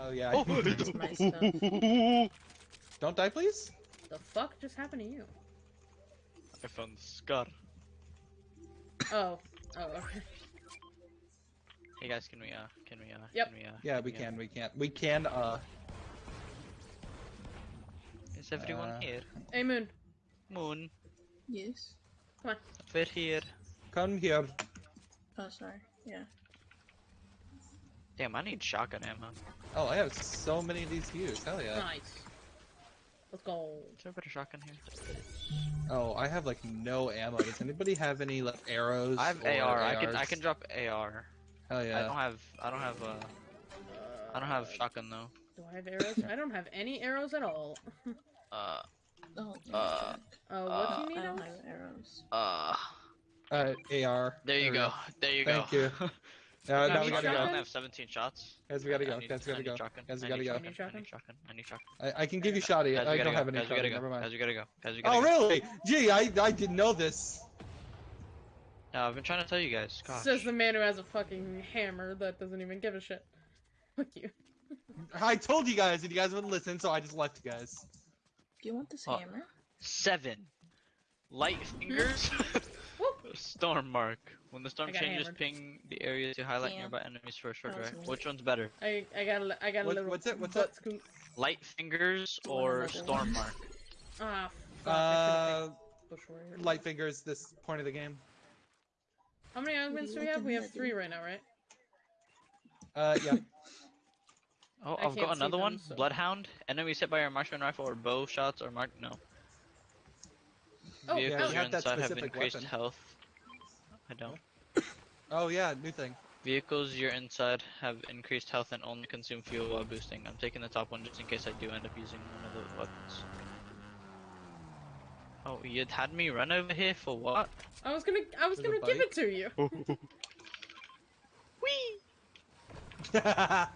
Speaker 2: Oh yeah.
Speaker 4: Oh.
Speaker 3: My stuff.
Speaker 2: Don't die, please.
Speaker 1: The fuck just happened to you?
Speaker 4: I found the scar.
Speaker 1: Oh. Oh, okay.
Speaker 4: Hey guys, can we uh, can we uh,
Speaker 1: Yep.
Speaker 4: can we uh?
Speaker 2: Yeah, we
Speaker 4: uh,
Speaker 2: can, we can, we can. Uh,
Speaker 4: Is everyone
Speaker 2: Uh,
Speaker 4: here?
Speaker 1: Hey, Moon.
Speaker 4: Moon,
Speaker 3: Yes. Come on.
Speaker 4: We're here.
Speaker 2: come here.
Speaker 3: Oh, sorry. Yeah.
Speaker 4: Damn, I need shotgun ammo.
Speaker 2: Oh, I have so many of these views. Hell yeah.
Speaker 1: Nice. Let's go.
Speaker 4: Is there a better shotgun here?
Speaker 2: Oh, I have like no ammo. Does anybody have any like arrows?
Speaker 4: I have
Speaker 2: or
Speaker 4: AR. I can I can drop AR.
Speaker 2: Hell yeah.
Speaker 4: I don't have I don't have uh I don't have
Speaker 1: Uh,
Speaker 4: shotgun though.
Speaker 1: Do I have arrows? I don't have any arrows at all.
Speaker 4: Uh
Speaker 3: Oh,
Speaker 4: Uh,
Speaker 3: back.
Speaker 1: Uh, what
Speaker 4: Uh,
Speaker 1: do you need
Speaker 3: I don't
Speaker 1: arrows?
Speaker 3: have arrows.
Speaker 4: uh.
Speaker 2: Uh, AR.
Speaker 4: There you
Speaker 2: we
Speaker 4: go. There you
Speaker 2: Thank
Speaker 4: go.
Speaker 2: Thank you. Uh, now we gotta
Speaker 1: shotgun?
Speaker 2: go.
Speaker 4: I only have 17 shots.
Speaker 2: Guys, we gotta go.
Speaker 4: need-
Speaker 2: Guys, we gotta go.
Speaker 4: shotgun.
Speaker 2: Guys, we gotta go.
Speaker 4: shotgun.
Speaker 1: Need shotgun?
Speaker 4: I need shotgun. I need shotgun.
Speaker 2: I, I can give you shoddy.
Speaker 4: Guys, we
Speaker 2: I don't have any
Speaker 4: Guys, we
Speaker 2: shoddy.
Speaker 4: gotta
Speaker 2: Never mind.
Speaker 4: Guys, we gotta go. Guys, we gotta go.
Speaker 2: Oh really? Gee, I I didn't know this.
Speaker 4: No, I've been trying to tell you guys. Gosh.
Speaker 1: Says the man who has a fucking hammer that doesn't even give a shit. Fuck you.
Speaker 2: I told you guys, and you guys wouldn't listen, so I just left you guys.
Speaker 3: Do you want this
Speaker 4: Oh.
Speaker 3: hammer?
Speaker 4: Seven. Light fingers. storm mark. When the storm changes,
Speaker 1: hammered.
Speaker 4: ping the area to highlight
Speaker 3: Damn.
Speaker 4: nearby enemies for a short
Speaker 3: That was
Speaker 4: Which one's better?
Speaker 1: I I got a, li- I got a
Speaker 2: What-
Speaker 1: little.
Speaker 2: what's it? What's
Speaker 1: butt
Speaker 2: it?
Speaker 1: scoop.
Speaker 4: Light fingers or storm mark?
Speaker 1: Ah, fuck.
Speaker 2: Uh,
Speaker 1: should've picked Bush Warrior.
Speaker 2: light fingers. This point of the game.
Speaker 1: How many augments do we have? We have three right now, right?
Speaker 2: Uh, yeah.
Speaker 4: Oh,
Speaker 1: I
Speaker 4: I've got another
Speaker 1: them,
Speaker 4: one.
Speaker 1: so-
Speaker 4: Bloodhound. Enemies hit by your marksman rifle or bow shots or mark. No.
Speaker 1: Oh,
Speaker 4: Vehicles
Speaker 2: Yeah, have that
Speaker 4: inside have increased
Speaker 2: weapon.
Speaker 4: health. I don't.
Speaker 2: Oh yeah, new thing.
Speaker 4: Vehicles you're inside have increased health and only consume fuel while boosting. I'm taking the top one just in case I do end up using one of the weapons. Oh, you'd had me run over here for what?
Speaker 1: I was gonna I was
Speaker 2: There's
Speaker 1: gonna give it to you.
Speaker 4: Whee!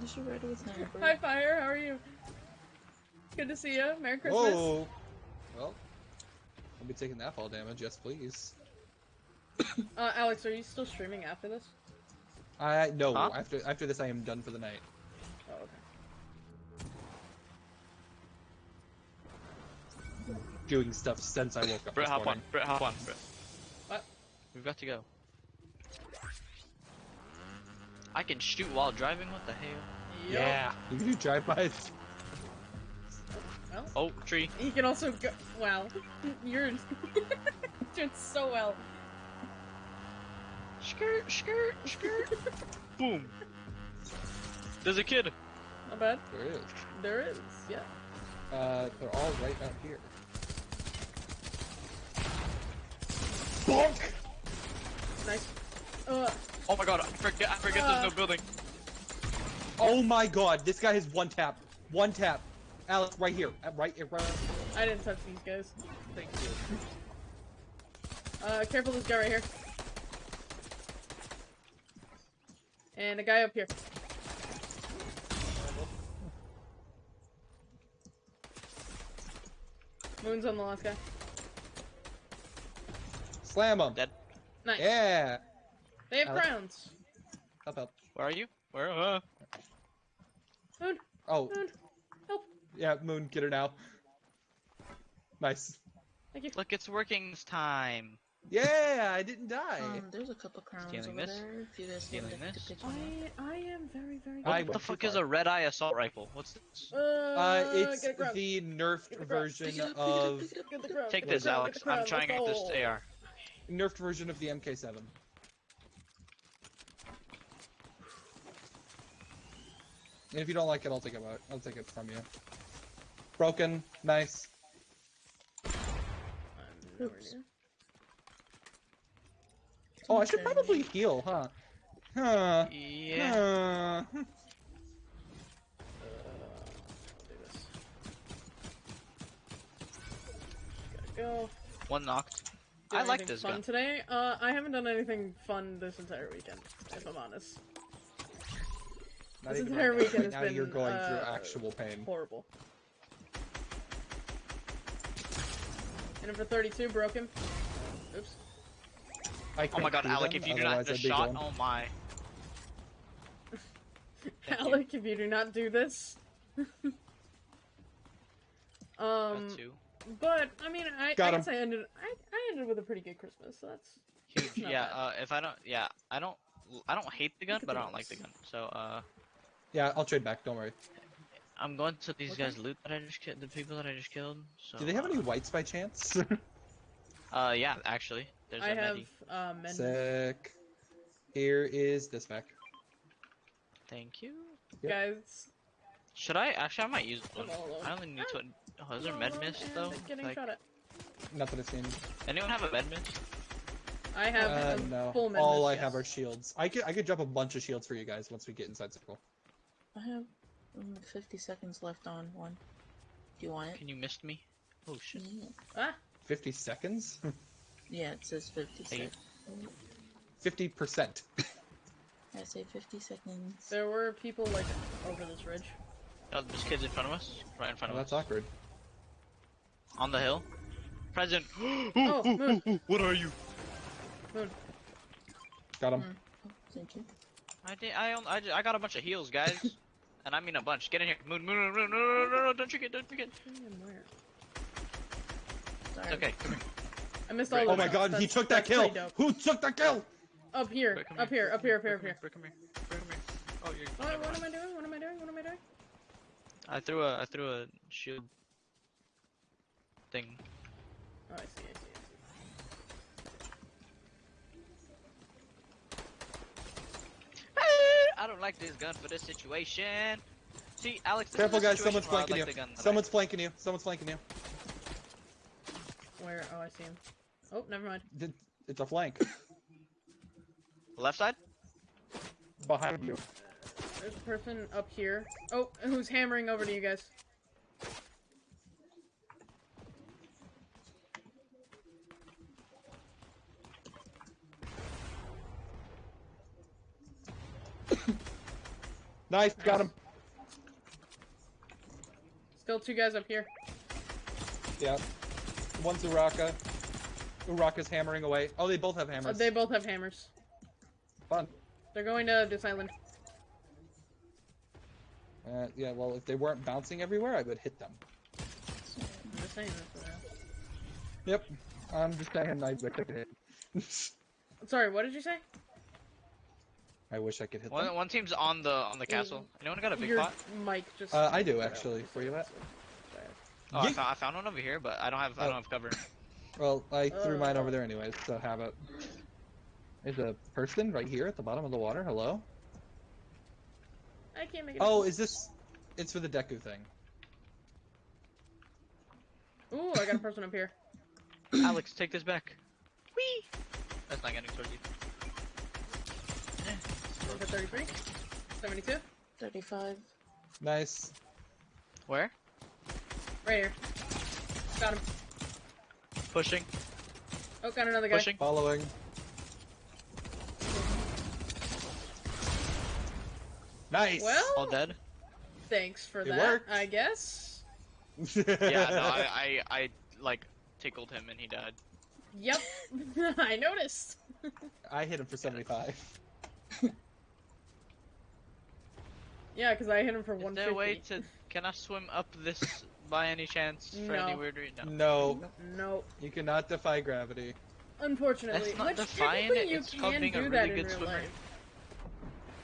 Speaker 3: You should ride with him.
Speaker 1: Hi, Fire. How are you? Good to see you. Merry Christmas.
Speaker 2: Whoa. Well, I'll be taking that fall damage. Yes, please.
Speaker 1: Uh, Alex, are you still streaming after this?
Speaker 2: I no.
Speaker 4: Huh?
Speaker 2: After after this, I am done for the night.
Speaker 1: Oh, okay.
Speaker 2: Doing stuff since I woke up
Speaker 4: Brett,
Speaker 2: this
Speaker 4: hop on.
Speaker 2: morning.
Speaker 4: Brett, hop on. Brett.
Speaker 1: What?
Speaker 4: We've got to go. I can shoot while driving. What the hell?
Speaker 1: Yup.
Speaker 2: Yeah. You can do drive-bys.
Speaker 1: Well,
Speaker 4: Oh, tree.
Speaker 1: You can also go. Wow, you're doing so well.
Speaker 4: Skirt, skirt, skirt. Boom. There's a kid.
Speaker 1: Not bad.
Speaker 2: There is.
Speaker 1: There is. Yeah.
Speaker 2: Uh, they're all right out here. Bonk!
Speaker 1: Nice. Uh,
Speaker 4: Oh my god, I forget, I forget there's no
Speaker 1: Uh.
Speaker 4: building.
Speaker 2: Oh my god, this guy has one tap. One tap. Alex, right here. Uh, Right here. Right.
Speaker 1: I didn't touch these guys.
Speaker 2: Thank you.
Speaker 1: Uh, careful this guy right here. And a guy up here. Moon's on the last guy.
Speaker 2: Slam him.
Speaker 4: Dead.
Speaker 1: Nice.
Speaker 2: Yeah.
Speaker 1: They have
Speaker 2: Alex.
Speaker 1: crowns.
Speaker 2: Help, help.
Speaker 4: Where are you? Where? Uh,
Speaker 1: Moon,
Speaker 2: Oh,
Speaker 1: Moon, help.
Speaker 2: yeah, Moon, get her now. Nice.
Speaker 1: Thank you.
Speaker 4: look, it's working this time.
Speaker 2: Yeah, I didn't die.
Speaker 3: Um, there's a couple crowns
Speaker 4: Stealing
Speaker 3: over
Speaker 4: this?
Speaker 3: there. If you guys would
Speaker 4: Stealing
Speaker 3: like
Speaker 4: this?
Speaker 3: to pitch in.
Speaker 1: I I am very very.
Speaker 2: I
Speaker 4: What the fuck is a red eye assault rifle? What's this?
Speaker 1: Uh,
Speaker 2: Uh, it's
Speaker 1: get a crown.
Speaker 2: the nerfed
Speaker 1: Get the crown.
Speaker 2: version
Speaker 3: it up, pick it up,
Speaker 2: of
Speaker 3: pick it up.
Speaker 1: Get the crown.
Speaker 4: Take
Speaker 1: get the
Speaker 4: this,
Speaker 1: crown,
Speaker 4: Alex.
Speaker 1: get the
Speaker 4: I'm trying to get
Speaker 1: let's
Speaker 4: this
Speaker 1: go.
Speaker 4: AR.
Speaker 2: nerfed version of the MK7. And if you don't like it, I'll take it out. I'll take it from you. Broken, nice.
Speaker 1: I'm nowhere
Speaker 3: Oops.
Speaker 1: near.
Speaker 2: Oh, I should probably heal, huh? Huh.
Speaker 4: Yeah.
Speaker 2: Huh.
Speaker 1: Uh, do this. Gotta go.
Speaker 4: One knocked.
Speaker 1: Do
Speaker 4: I like
Speaker 1: anything
Speaker 4: this
Speaker 1: fun
Speaker 4: gun.
Speaker 1: today. Uh, I haven't done anything fun this entire weekend, if I'm honest.
Speaker 2: Not
Speaker 1: This entire
Speaker 2: right
Speaker 1: weekend
Speaker 2: Right
Speaker 1: has
Speaker 2: now you're
Speaker 1: been,
Speaker 2: going
Speaker 1: uh,
Speaker 2: through actual pain.
Speaker 1: Horrible. And for 32, broken. Oops.
Speaker 2: I
Speaker 4: Oh my god, Alec,
Speaker 2: them,
Speaker 4: if you do not
Speaker 2: otherwise
Speaker 4: the shot,
Speaker 2: going.
Speaker 4: oh my.
Speaker 1: Alec, if you do not do this. um,
Speaker 4: Got two.
Speaker 1: but I mean, I,
Speaker 2: Got
Speaker 1: I
Speaker 2: him.
Speaker 1: guess I ended. I, I ended with a pretty good Christmas. So that's
Speaker 4: Huge. Yeah.
Speaker 1: bad.
Speaker 4: Uh, if I don't, yeah, I don't, I don't hate the gun, but I don't like the gun. So, uh,
Speaker 2: Yeah, I'll trade back. Don't worry.
Speaker 4: I'm going to these
Speaker 1: Okay.
Speaker 4: guys' loot that I just killed, the people that I just killed. So,
Speaker 2: Do they have
Speaker 4: uh,
Speaker 2: any whites by chance?
Speaker 4: Uh, yeah, actually, there's
Speaker 1: I
Speaker 4: a
Speaker 1: have
Speaker 4: medi.
Speaker 1: uh, men.
Speaker 2: Sick. Here is this back.
Speaker 4: Thank you.
Speaker 2: Yep.
Speaker 1: Guys,
Speaker 4: Should I? Actually, I might use one.
Speaker 1: Hello, hello.
Speaker 4: I only need to. Oh, is there
Speaker 1: Hold
Speaker 4: med
Speaker 1: on,
Speaker 4: mist
Speaker 1: and
Speaker 4: though?
Speaker 1: Getting
Speaker 4: Like,
Speaker 1: shot at.
Speaker 2: Nothing to see.
Speaker 4: anyone have a med mist?
Speaker 1: I have
Speaker 2: Uh, no.
Speaker 1: full men.
Speaker 2: All
Speaker 1: list,
Speaker 2: I
Speaker 1: yes.
Speaker 2: have are shields. I could I could drop a bunch of shields for you guys once we get inside circle.
Speaker 3: I have um, 50 seconds left on one. Do you want it?
Speaker 4: Can you mist me? Oh shit.
Speaker 3: Yeah.
Speaker 1: Ah,
Speaker 2: Fifty seconds.
Speaker 3: Yeah, it says 50 seconds.
Speaker 2: Fifty percent.
Speaker 3: I say 50 seconds.
Speaker 1: there were people like over this ridge.
Speaker 4: Oh, this kid's in front of us. Right in front
Speaker 2: Oh,
Speaker 4: of
Speaker 2: that's
Speaker 4: us.
Speaker 2: That's awkward.
Speaker 4: On the hill. Present.
Speaker 1: Oh, Moon.
Speaker 4: What are you?
Speaker 2: Got him.
Speaker 3: Mm. Oh, thank you.
Speaker 4: I did. I, own, I, I got a bunch of heals, guys. and I mean a bunch. Get in here. Moon, moon, moon, moon, no, no, no, no, don't you get, don't you get.
Speaker 1: And where?
Speaker 3: Sorry.
Speaker 4: It's okay. Come here.
Speaker 1: I missed all
Speaker 2: Oh my
Speaker 1: shots.
Speaker 2: god, he took that kill! Who took the kill?
Speaker 1: Up here, up here, up here, up here, up here.
Speaker 4: Bro, Come here. Bro. Oh, you're.
Speaker 1: Oh,
Speaker 4: what,
Speaker 1: what am. I doing? What am I doing? What am I doing?
Speaker 4: I threw a, I threw a shield thing.
Speaker 1: Oh, I see, I see, I see.
Speaker 4: I don't like this gun for this situation. See, Alex, this
Speaker 2: Careful
Speaker 4: is
Speaker 2: guys, someone's flanking
Speaker 4: like
Speaker 2: you.
Speaker 4: the gun that I-
Speaker 2: Someone's flanking you. Someone's flanking you.
Speaker 1: Where? Oh, I see him. Oh, never mind.
Speaker 2: Th- It's a flank.
Speaker 4: Left side?
Speaker 2: Behind you.
Speaker 1: There's a person up here. Oh, who's hammering over to you guys?
Speaker 2: Nice, got him.
Speaker 1: Still two guys up here.
Speaker 2: Yeah. One's Uraka. Uraka's hammering away. Oh, they both have hammers.
Speaker 1: they both have hammers.
Speaker 2: Fun.
Speaker 1: They're going to this island.
Speaker 2: Uh, yeah, well, if they weren't bouncing everywhere, I would hit them.
Speaker 1: I'm just saying this.
Speaker 2: Yep. I'm just saying, I wish I could hit.
Speaker 1: Sorry, what did you say?
Speaker 2: I wish I could hit
Speaker 4: One,
Speaker 2: them.
Speaker 4: one team's on the on the castle. Anyone got a big
Speaker 1: Your
Speaker 4: pot?
Speaker 1: mic just.
Speaker 2: Uh, I do, actually. Where you at?
Speaker 4: Oh, I found, I found one over here, but I don't have I
Speaker 2: Oh.
Speaker 4: don't have cover.
Speaker 2: Well, I threw mine
Speaker 1: Uh.
Speaker 2: over there anyways, so have it. There's a person right here at the bottom of the water. Hello?
Speaker 1: I can't make it.
Speaker 2: Oh,
Speaker 1: up.
Speaker 2: is this... It's for the Deku thing.
Speaker 1: Ooh, I got a person up here.
Speaker 4: Alex, take this back. Whee! That's not getting towards you.
Speaker 1: Number 33. 72.
Speaker 3: 35.
Speaker 2: Nice.
Speaker 4: Where?
Speaker 1: Right here. Got him.
Speaker 4: Pushing.
Speaker 1: Oh, got another guy.
Speaker 4: Pushing.
Speaker 2: Following. Nice!
Speaker 1: Well,
Speaker 4: All dead.
Speaker 1: thanks for
Speaker 2: It
Speaker 1: that,
Speaker 2: worked.
Speaker 1: I guess.
Speaker 4: Yeah, no, I, I, I like tickled him and he died.
Speaker 1: Yep, I noticed.
Speaker 2: I hit him for 75.
Speaker 1: Yeah, because I hit him for
Speaker 4: Is
Speaker 1: 150.
Speaker 4: there a way to? Can I swim up this by any chance for any
Speaker 1: No.
Speaker 4: weird reason?
Speaker 2: No,
Speaker 1: No,
Speaker 2: you cannot defy gravity.
Speaker 1: unfortunately.
Speaker 4: That's not
Speaker 1: Which
Speaker 4: defying it,
Speaker 1: you
Speaker 4: it's called
Speaker 1: can
Speaker 4: being a
Speaker 1: do
Speaker 4: really
Speaker 1: that in
Speaker 4: good
Speaker 1: real
Speaker 4: swimmer.
Speaker 1: life.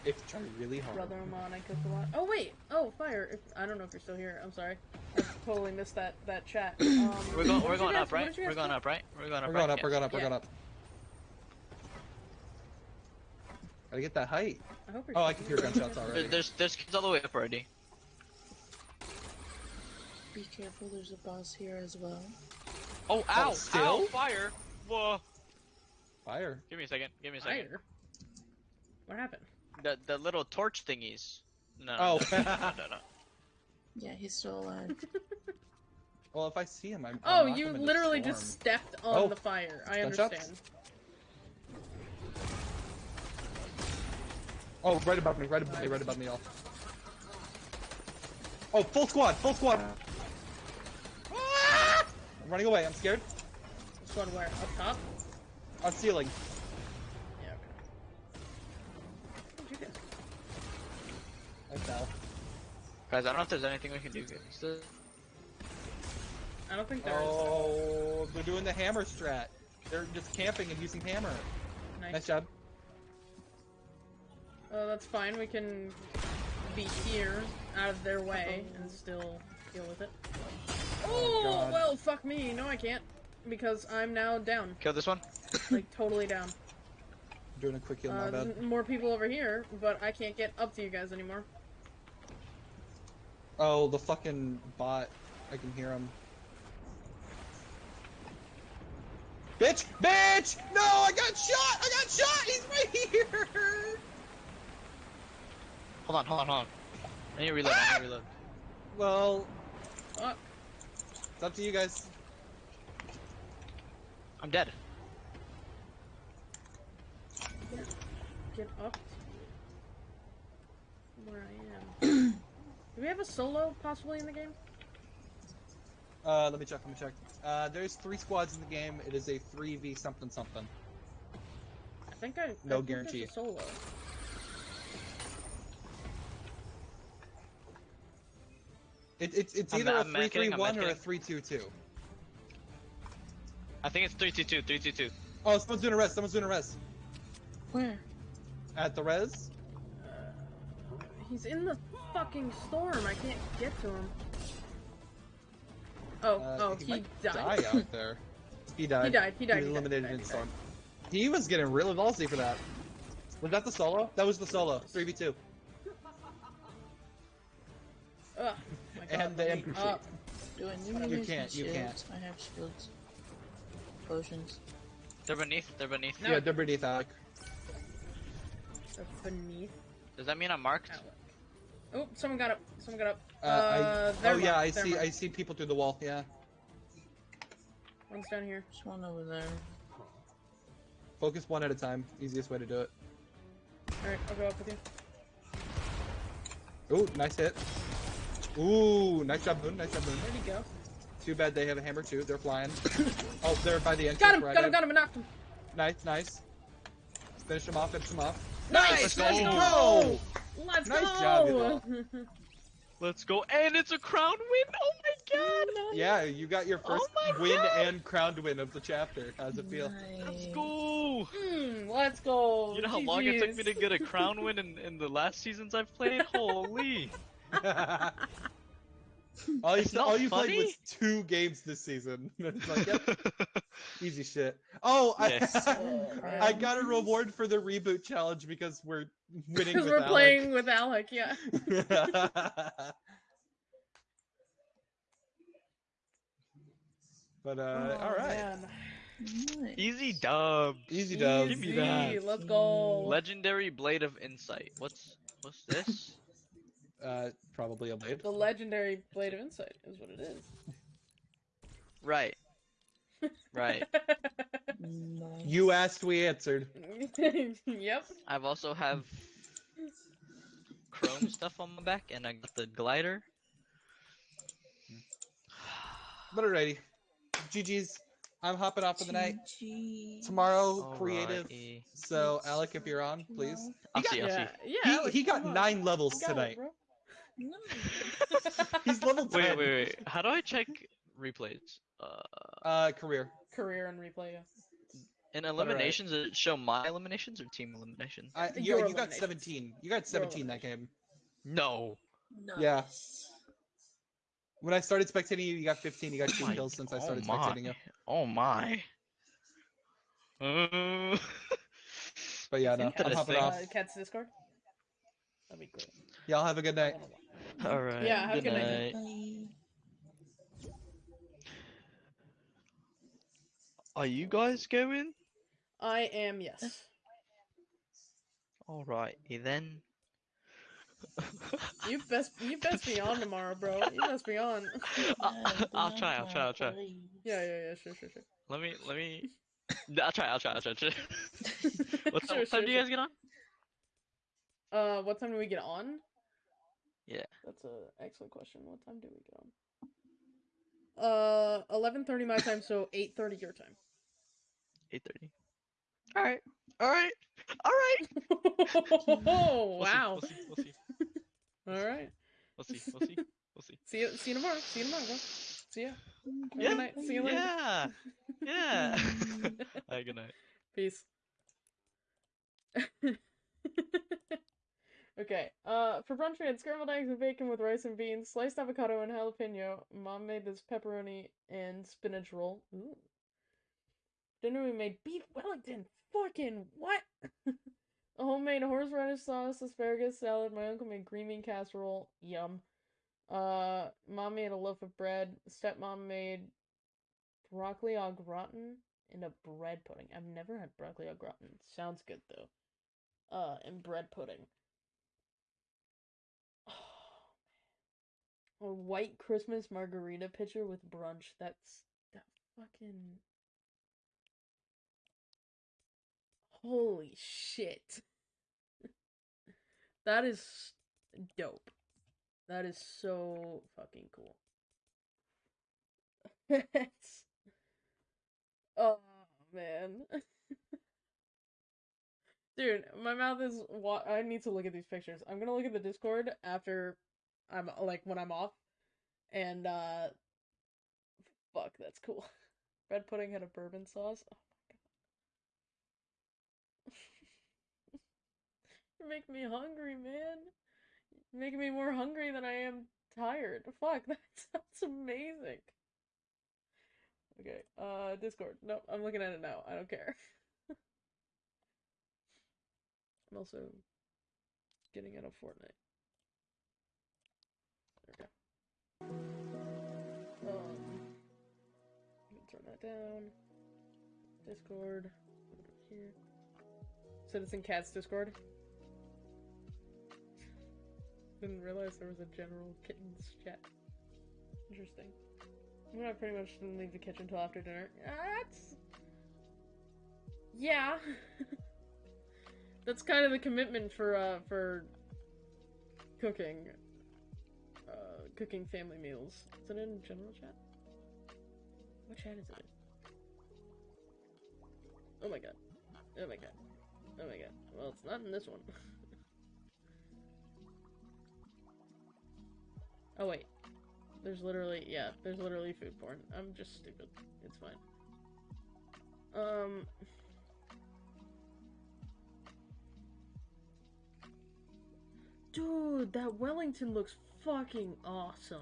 Speaker 2: If you try really hard.
Speaker 1: Brother Monica Kawhi. Oh wait. Oh fire. If, I don't know if you're still here. I'm sorry. I totally missed that that chat. Um,
Speaker 4: We're going.
Speaker 1: what
Speaker 4: We're going
Speaker 1: guys-
Speaker 4: up,
Speaker 1: what
Speaker 4: right?
Speaker 1: did you
Speaker 4: We're going up, right? We're going up.
Speaker 2: We're
Speaker 4: right?
Speaker 2: going up, we're going up, we're going up. Gotta get that height.
Speaker 1: I hope you're
Speaker 2: Oh, I can hear gunshots
Speaker 4: There-
Speaker 2: already.
Speaker 4: There's there's kids all the way up already.
Speaker 3: Be careful, there's a boss here as well.
Speaker 4: Oh, ow!
Speaker 2: Oh, still?
Speaker 4: Ow! Fire! Whoa!
Speaker 2: Fire.
Speaker 4: Give me a second. Give me a second.
Speaker 1: Fire. What happened?
Speaker 4: The the little torch thingies. No.
Speaker 2: Oh.
Speaker 4: no, no, no, no.
Speaker 3: Yeah, he's still alive.
Speaker 2: Well, if I see him, I'm.
Speaker 1: Oh,
Speaker 2: I'll knock
Speaker 1: you
Speaker 2: him
Speaker 1: literally just stepped on
Speaker 2: Oh.
Speaker 1: the fire. I
Speaker 2: Gunshots?
Speaker 1: understand.
Speaker 2: Oh, right above me, right above me, right above me, all. Oh, full squad, full squad. I'm running away. I'm scared.
Speaker 1: This one where? Up top?
Speaker 2: On ceiling.
Speaker 1: Yeah. Okay. Where'd you go?
Speaker 2: I fell.
Speaker 4: Guys, I don't know if there's anything we can do. Guys. The-
Speaker 1: I don't think there is.
Speaker 2: Oh, they're doing the hammer strat. They're just camping and using hammer.
Speaker 1: Nice.
Speaker 2: Nice job.
Speaker 1: Oh, that's fine. We can be here, out of their way, and still deal with it. Oh,
Speaker 2: God.
Speaker 1: well, fuck me. No, I can't. Because I'm now down.
Speaker 4: Kill this one.
Speaker 1: Like, totally down.
Speaker 2: doing a quick heal, my
Speaker 1: Uh,
Speaker 2: bad.
Speaker 1: more people over here, but I can't get up to you guys anymore.
Speaker 2: Oh, the fucking bot. I can hear him. Bitch! Bitch! No, I got shot! I got shot! He's right here!
Speaker 4: Hold on, hold on, hold on. I need to reload. I need to reload.
Speaker 2: Well,
Speaker 1: Fuck.
Speaker 2: It's up to you guys.
Speaker 4: I'm dead.
Speaker 1: Get up where I am. Do we have a solo possibly in the game?
Speaker 2: Uh, let me check, let me check. Uh, there's three squads in the game. It is a 3v something something.
Speaker 1: I think I.
Speaker 2: No
Speaker 1: I think there's
Speaker 2: guarantee.
Speaker 1: a solo.
Speaker 2: It, it's it's
Speaker 4: I'm-
Speaker 2: either a
Speaker 4: I'm medkiting, I'm
Speaker 2: 3-3-1 or a
Speaker 4: medkiting.
Speaker 2: 3-2-2.
Speaker 4: I think it's 322, 322.
Speaker 2: Oh, someone's doing a res, someone's doing a res.
Speaker 3: Where?
Speaker 2: At the res?
Speaker 1: Uh, he's in the fucking storm. I can't get to him. Oh,
Speaker 2: Uh,
Speaker 1: oh, he,
Speaker 2: might
Speaker 1: died.
Speaker 2: die out there. He died.
Speaker 1: He died. He died.
Speaker 2: was
Speaker 1: he died,
Speaker 2: eliminated
Speaker 1: he died,
Speaker 2: in the storm. He was getting really ballsy for that. Was that the solo? That was the solo. 3v2.
Speaker 1: Ugh, my God,
Speaker 2: And the
Speaker 1: let me up.
Speaker 3: Do I need
Speaker 1: You
Speaker 2: can't,
Speaker 3: my
Speaker 2: you can't.
Speaker 3: I have shields. Potions.
Speaker 4: They're beneath. They're beneath.
Speaker 1: No.
Speaker 2: Yeah, they're beneath Alec.
Speaker 1: They're beneath
Speaker 4: Does that mean I'm marked?
Speaker 1: Alec. Oh, someone got up. Someone got up.
Speaker 2: Uh,
Speaker 1: Uh,
Speaker 2: I,
Speaker 1: they're
Speaker 2: oh yeah,
Speaker 1: marked,
Speaker 2: I
Speaker 1: they're
Speaker 2: see.
Speaker 1: marked.
Speaker 2: I see people through the wall. Yeah.
Speaker 1: One's down here.
Speaker 3: There's one over there.
Speaker 2: Focus one at a time. Easiest way to do it.
Speaker 1: Alright, I'll go up with you.
Speaker 2: Ooh, nice hit. Ooh, nice job, Moon. Nice job, Moon.
Speaker 1: Where'd he go?
Speaker 2: Too bad they have a hammer too. They're flying. oh, they're by the entrance.
Speaker 1: Got him!
Speaker 2: right
Speaker 1: got him! Got him! and knocked him!
Speaker 2: Nice, nice. Finish him off. Finish him off.
Speaker 1: Nice!
Speaker 4: Let's
Speaker 1: Let's
Speaker 4: go.
Speaker 1: go! Let's
Speaker 2: Nice
Speaker 1: go!
Speaker 2: job,
Speaker 4: Let's go. And it's a crown win. Oh my god.
Speaker 2: Yeah, you got your first
Speaker 4: Oh
Speaker 2: win
Speaker 4: God.
Speaker 2: and crowned win of the chapter. How's it feel?
Speaker 4: Let's go.
Speaker 1: Mm, let's go!
Speaker 4: You know how long it took me to get a crown win in, in the last seasons I've played? Holy.
Speaker 2: All you, all you played
Speaker 4: funny?
Speaker 2: was two games this season. Like, yep, easy shit. Oh,
Speaker 4: Yes.
Speaker 2: I,
Speaker 1: Oh,
Speaker 2: I got a reward for the reboot challenge because we're winning
Speaker 1: Because we're
Speaker 2: Alec.
Speaker 1: playing with Alec, yeah.
Speaker 2: but uh,
Speaker 1: Oh,
Speaker 2: all right,
Speaker 1: man.
Speaker 3: Nice.
Speaker 4: Easy dub.
Speaker 2: easy dub.
Speaker 4: Give me that.
Speaker 1: Let's go.
Speaker 4: Legendary Blade of Insight. What's what's this?
Speaker 2: Uh, probably a blade.
Speaker 1: The legendary Blade of Insight is what it is.
Speaker 4: right. Right.
Speaker 3: Nice.
Speaker 2: You asked, we answered.
Speaker 1: yep.
Speaker 4: I've also have chrome stuff on my back, and I got the glider.
Speaker 2: But alrighty, GG's. I'm hopping off for the night.
Speaker 3: GG.
Speaker 2: Tomorrow, creative. So, Alec, if you're on, please.
Speaker 4: I'll
Speaker 2: He
Speaker 4: see. I'll
Speaker 1: yeah,
Speaker 4: see.
Speaker 1: yeah.
Speaker 2: He,
Speaker 1: Alex,
Speaker 2: he got
Speaker 1: come on.
Speaker 2: nine levels
Speaker 1: You got it,
Speaker 2: tonight.
Speaker 1: bro.
Speaker 3: No.
Speaker 2: He's level 10.
Speaker 4: Wait, wait, wait. How do I check replays? Uh,
Speaker 2: Uh, career.
Speaker 1: Career and replay. Yeah.
Speaker 4: in
Speaker 2: alright.
Speaker 4: eliminations, does it show my eliminations or team eliminations?
Speaker 2: I, you, you got 17. You got 17 that game.
Speaker 4: No.
Speaker 2: Yeah. When I started spectating you, you got 15. You got two kills since I
Speaker 4: oh
Speaker 2: started
Speaker 4: my.
Speaker 2: spectating you.
Speaker 4: Oh my. Uh,
Speaker 2: But yeah, no, I'm hopping
Speaker 4: Interesting.
Speaker 2: off.
Speaker 1: Uh, Cat's Discord. That'd be great.
Speaker 2: Y'all have a good night.
Speaker 4: All right.
Speaker 1: Yeah, have a
Speaker 4: good
Speaker 1: good night.
Speaker 4: night. Are you guys going?
Speaker 1: I am yes.
Speaker 4: All right, then.
Speaker 1: You best you best be on tomorrow, bro. You best be on.
Speaker 4: I- I'll try. I'll try. I'll try.
Speaker 1: Yeah, yeah, yeah. Sure, sure, sure.
Speaker 4: Let me. Let me. I'll try. I'll try. I'll try. I'll try. what time,
Speaker 1: Sure,
Speaker 4: what time
Speaker 1: sure,
Speaker 4: do you guys get on?
Speaker 1: Uh, what time do we get on?
Speaker 4: Yeah.
Speaker 1: That's a excellent question. What time do we get on? Uh, eleven thirty my time, so eight thirty your time.
Speaker 4: Eight thirty. All right. All right. All right.
Speaker 1: oh
Speaker 4: We'll see,
Speaker 1: wow!
Speaker 4: We'll see. We'll see.
Speaker 1: All right.
Speaker 4: We'll see. We'll see. We'll see.
Speaker 1: See you. See you tomorrow. See you tomorrow, bro. See ya. Have
Speaker 4: Yeah.
Speaker 1: Good night. See you later.
Speaker 4: Yeah. Yeah. All right. Good night.
Speaker 1: Peace. Okay. Uh, for brunch we had scrambled eggs and bacon with rice and beans, sliced avocado and jalapeno. Mom made this pepperoni and spinach roll. Ooh. Dinner we made beef Wellington. Fucking what? A homemade horseradish sauce, asparagus salad. My uncle made green bean casserole. Yum. Uh, mom made a loaf of bread. Stepmom made broccoli au gratin and a bread pudding. I've never had broccoli au gratin. Sounds good though. Uh, and bread pudding. A white Christmas margarita pitcher with brunch. That's that fucking. Holy shit. that is dope. That is so fucking cool. Oh man. Dude, my mouth is wa- I need to look at these pictures. I'm to look at the Discord after I'm like when I'm off. And uh fuck, that's cool. Bread pudding had a bourbon sauce. Oh my god. You're making me hungry, man. You're making me more hungry than I am tired. Fuck, that sounds amazing. Okay, uh, Discord. Nope, I'm looking at it now. I don't care. I'm also getting out of Fortnite. There we go. Um, turn that down. Discord. Here. Citizen Cats Discord. Didn't realize there was a general kittens chat. Interesting. I pretty much didn't leave the kitchen until after dinner. That's. Yeah. That's kind of the commitment for, uh, for cooking. Cooking family meals. Is it in general chat? What chat is it in? Oh my god. Oh my god. Oh my god. Well, it's not in this one. oh wait. There's literally, yeah, there's literally food porn. I'm just stupid. It's fine. Um. Dude, that Wellington looks fucking awesome.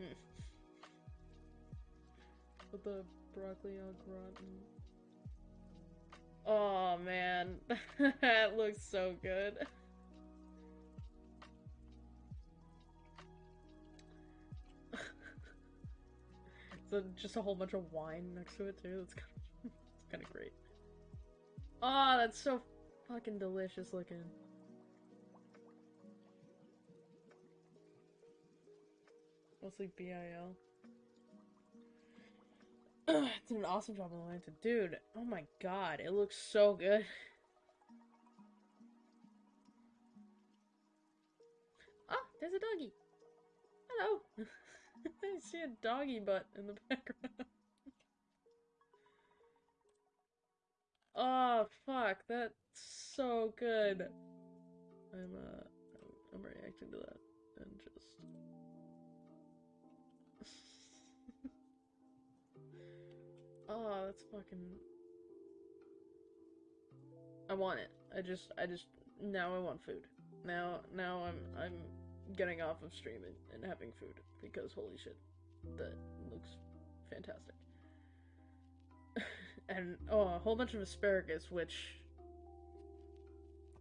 Speaker 1: Mm. With the broccoli au gratin. Oh man, that looks so good. So just a whole bunch of wine next to it too. That's kind of, kind of great. Ah, oh, that's so fucking delicious looking. Mostly BIL. Ugh, did an awesome job on the lanta. Dude, oh my god, it looks so good. Oh, there's a doggy. I see a doggy butt in the background. oh fuck, that's so good. I'm uh, I'm reacting to that and just. oh, that's fucking. I want it. I just, I just now I want food. Now, now I'm, I'm getting off of streaming and having food because holy shit, that looks fantastic. and oh, a whole bunch of asparagus, which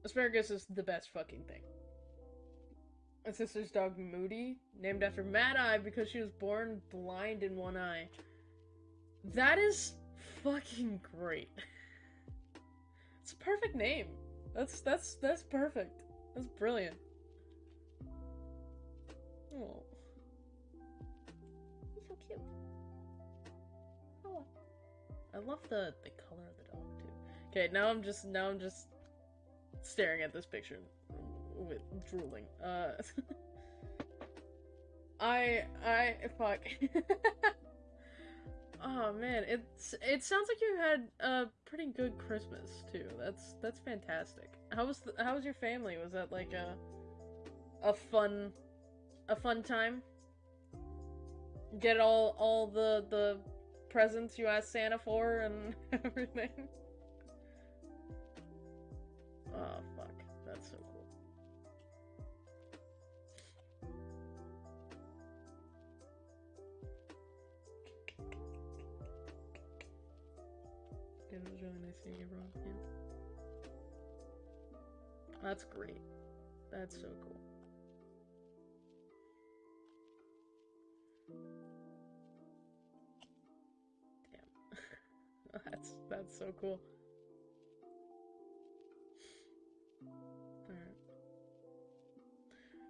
Speaker 1: asparagus is the best fucking thing. My sister's dog Moody, named after Mad Eye because she was born blind in one eye. That is fucking great. It's a perfect name. That's that's that's perfect. That's brilliant. Oh. He's so cute. Oh. I love the the color of the dog too. Okay, now I'm just now I'm just staring at this picture with drooling. Uh I I fuck. oh man, it's it sounds like you had a pretty good Christmas too. That's that's fantastic. How was the, how was your family? Was that like a a fun a fun time? Get all all the the presents you asked Santa for and everything. Oh fuck, that's so cool. It was really nice seeing everyone. Yeah. That's great. That's so cool. That's so cool. Alright.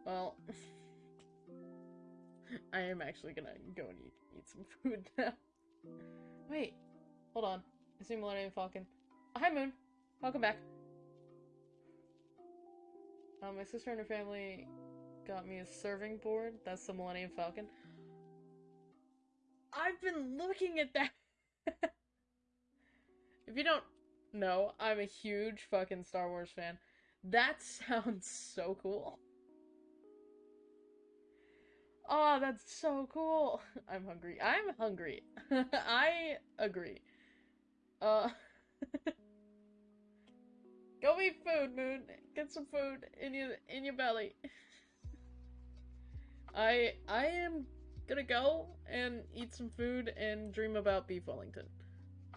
Speaker 1: Well, I am actually gonna go and eat, eat some food now. Wait, hold on. I see Millennium Falcon. Oh, hi, Moon. Welcome back. Uh, my sister and her family got me a serving board. That's the Millennium Falcon. I've been looking at that. if you don't know, I'm a huge fucking Star Wars fan. That sounds so cool. Oh, that's so cool. I'm hungry. I'm hungry. I agree. Uh Go eat food, Moon. Get some food in your in your belly. I I am gonna go and eat some food and dream about beef Wellington.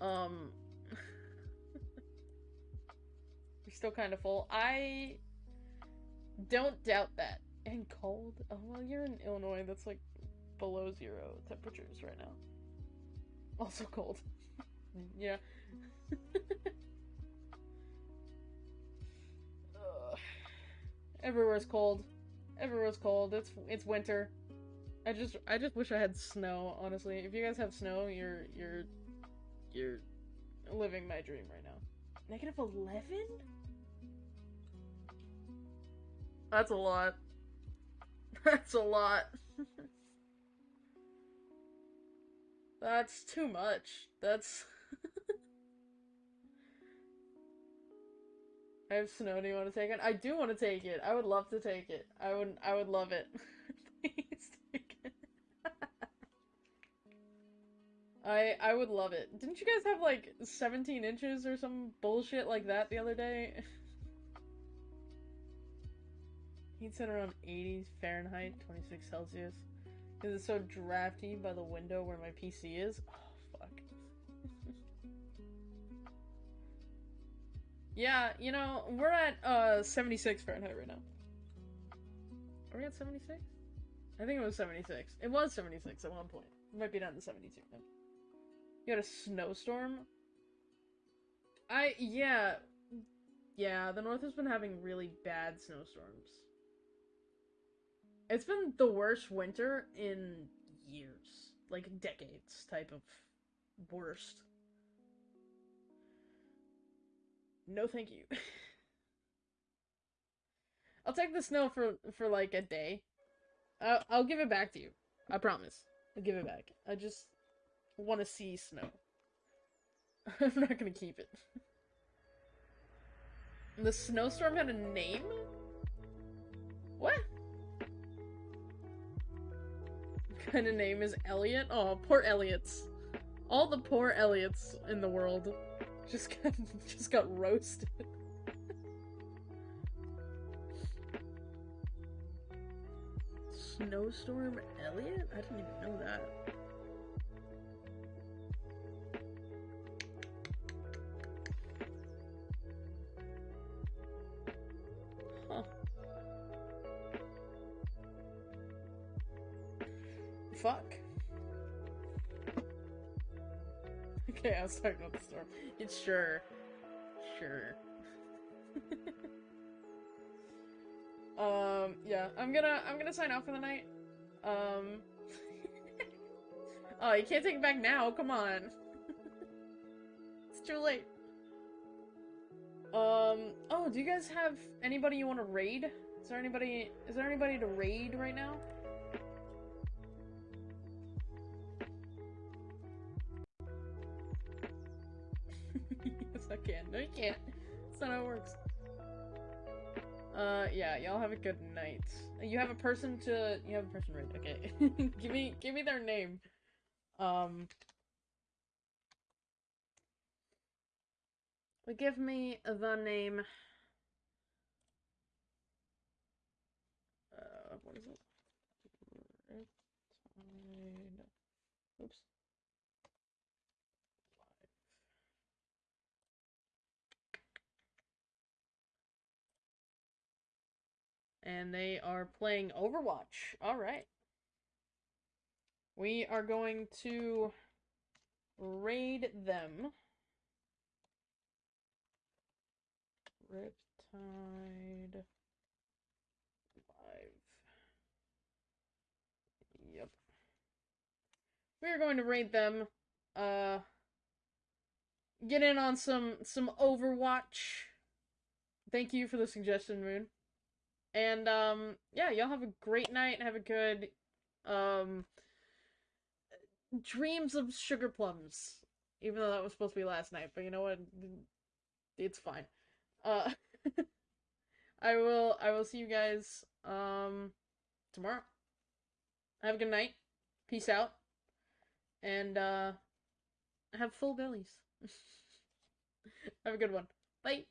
Speaker 1: Um still kind of full. I don't doubt that. And cold. Oh well, you're in Illinois. That's like below zero temperatures right now. Also cold. yeah. Everywhere's cold. Everywhere's cold. It's it's winter. I just I just wish I had snow, honestly. If you guys have snow, you're you're you're living my dream right now. Negative 11? That's a lot. That's a lot. That's too much. That's I have snow. Do you want to take it? I do want to take it. I would love to take it. I would. I would love it. Please take it. I I would love it. Didn't you guys have like 17 inches or some bullshit like that the other day? Heat's at around 80 Fahrenheit, 26 Celsius. Because it's so drafty by the window where my PC is. Oh, fuck. Yeah, you know, we're at uh 76 Fahrenheit right now. Are we at 76? I think it was 76. It was 76 at one point. It might be down to 72 now. You had a snowstorm? I, yeah. Yeah, the north has been having really bad snowstorms. It's been the worst winter in years. Like decades type of worst. No, thank you. I'll take the snow for for like a day. I'll, I'll give it back to you. I promise. I'll give it back. I just want to see snow. I'm not gonna keep it. The snowstorm had a name? What? Kind of name is Elliot? Oh, poor Elliots. All the poor Elliots in the world just got just got roasted. Snowstorm Elliot? I didn't even know that. Okay, I was talking about the storm. It's sure. Sure. um, yeah, I'm gonna I'm gonna sign off for the night. Um Oh, you can't take it back now, come on. it's too late. Um oh, do you guys have anybody you wanna raid? Is there anybody is there anybody to raid right now? Can. No, you can't. That's not how it works. Uh, yeah, y'all have a good night. You have a person to. You have a person right. Okay, give me, give me their name. Um, but give me the name. Uh, what is it? Oops. And they are playing Overwatch. All right. We are going to raid them. Riptide. Yep. We are going to raid them. Uh get in on some some Overwatch. Thank you for the suggestion, Moon. And um yeah, y'all have a great night. Have a good um dreams of sugar plums. Even though that was supposed to be last night, but you know what? It's fine. Uh I will I will see you guys um tomorrow. Have a good night. Peace out. And uh have full bellies. have a good one. Bye.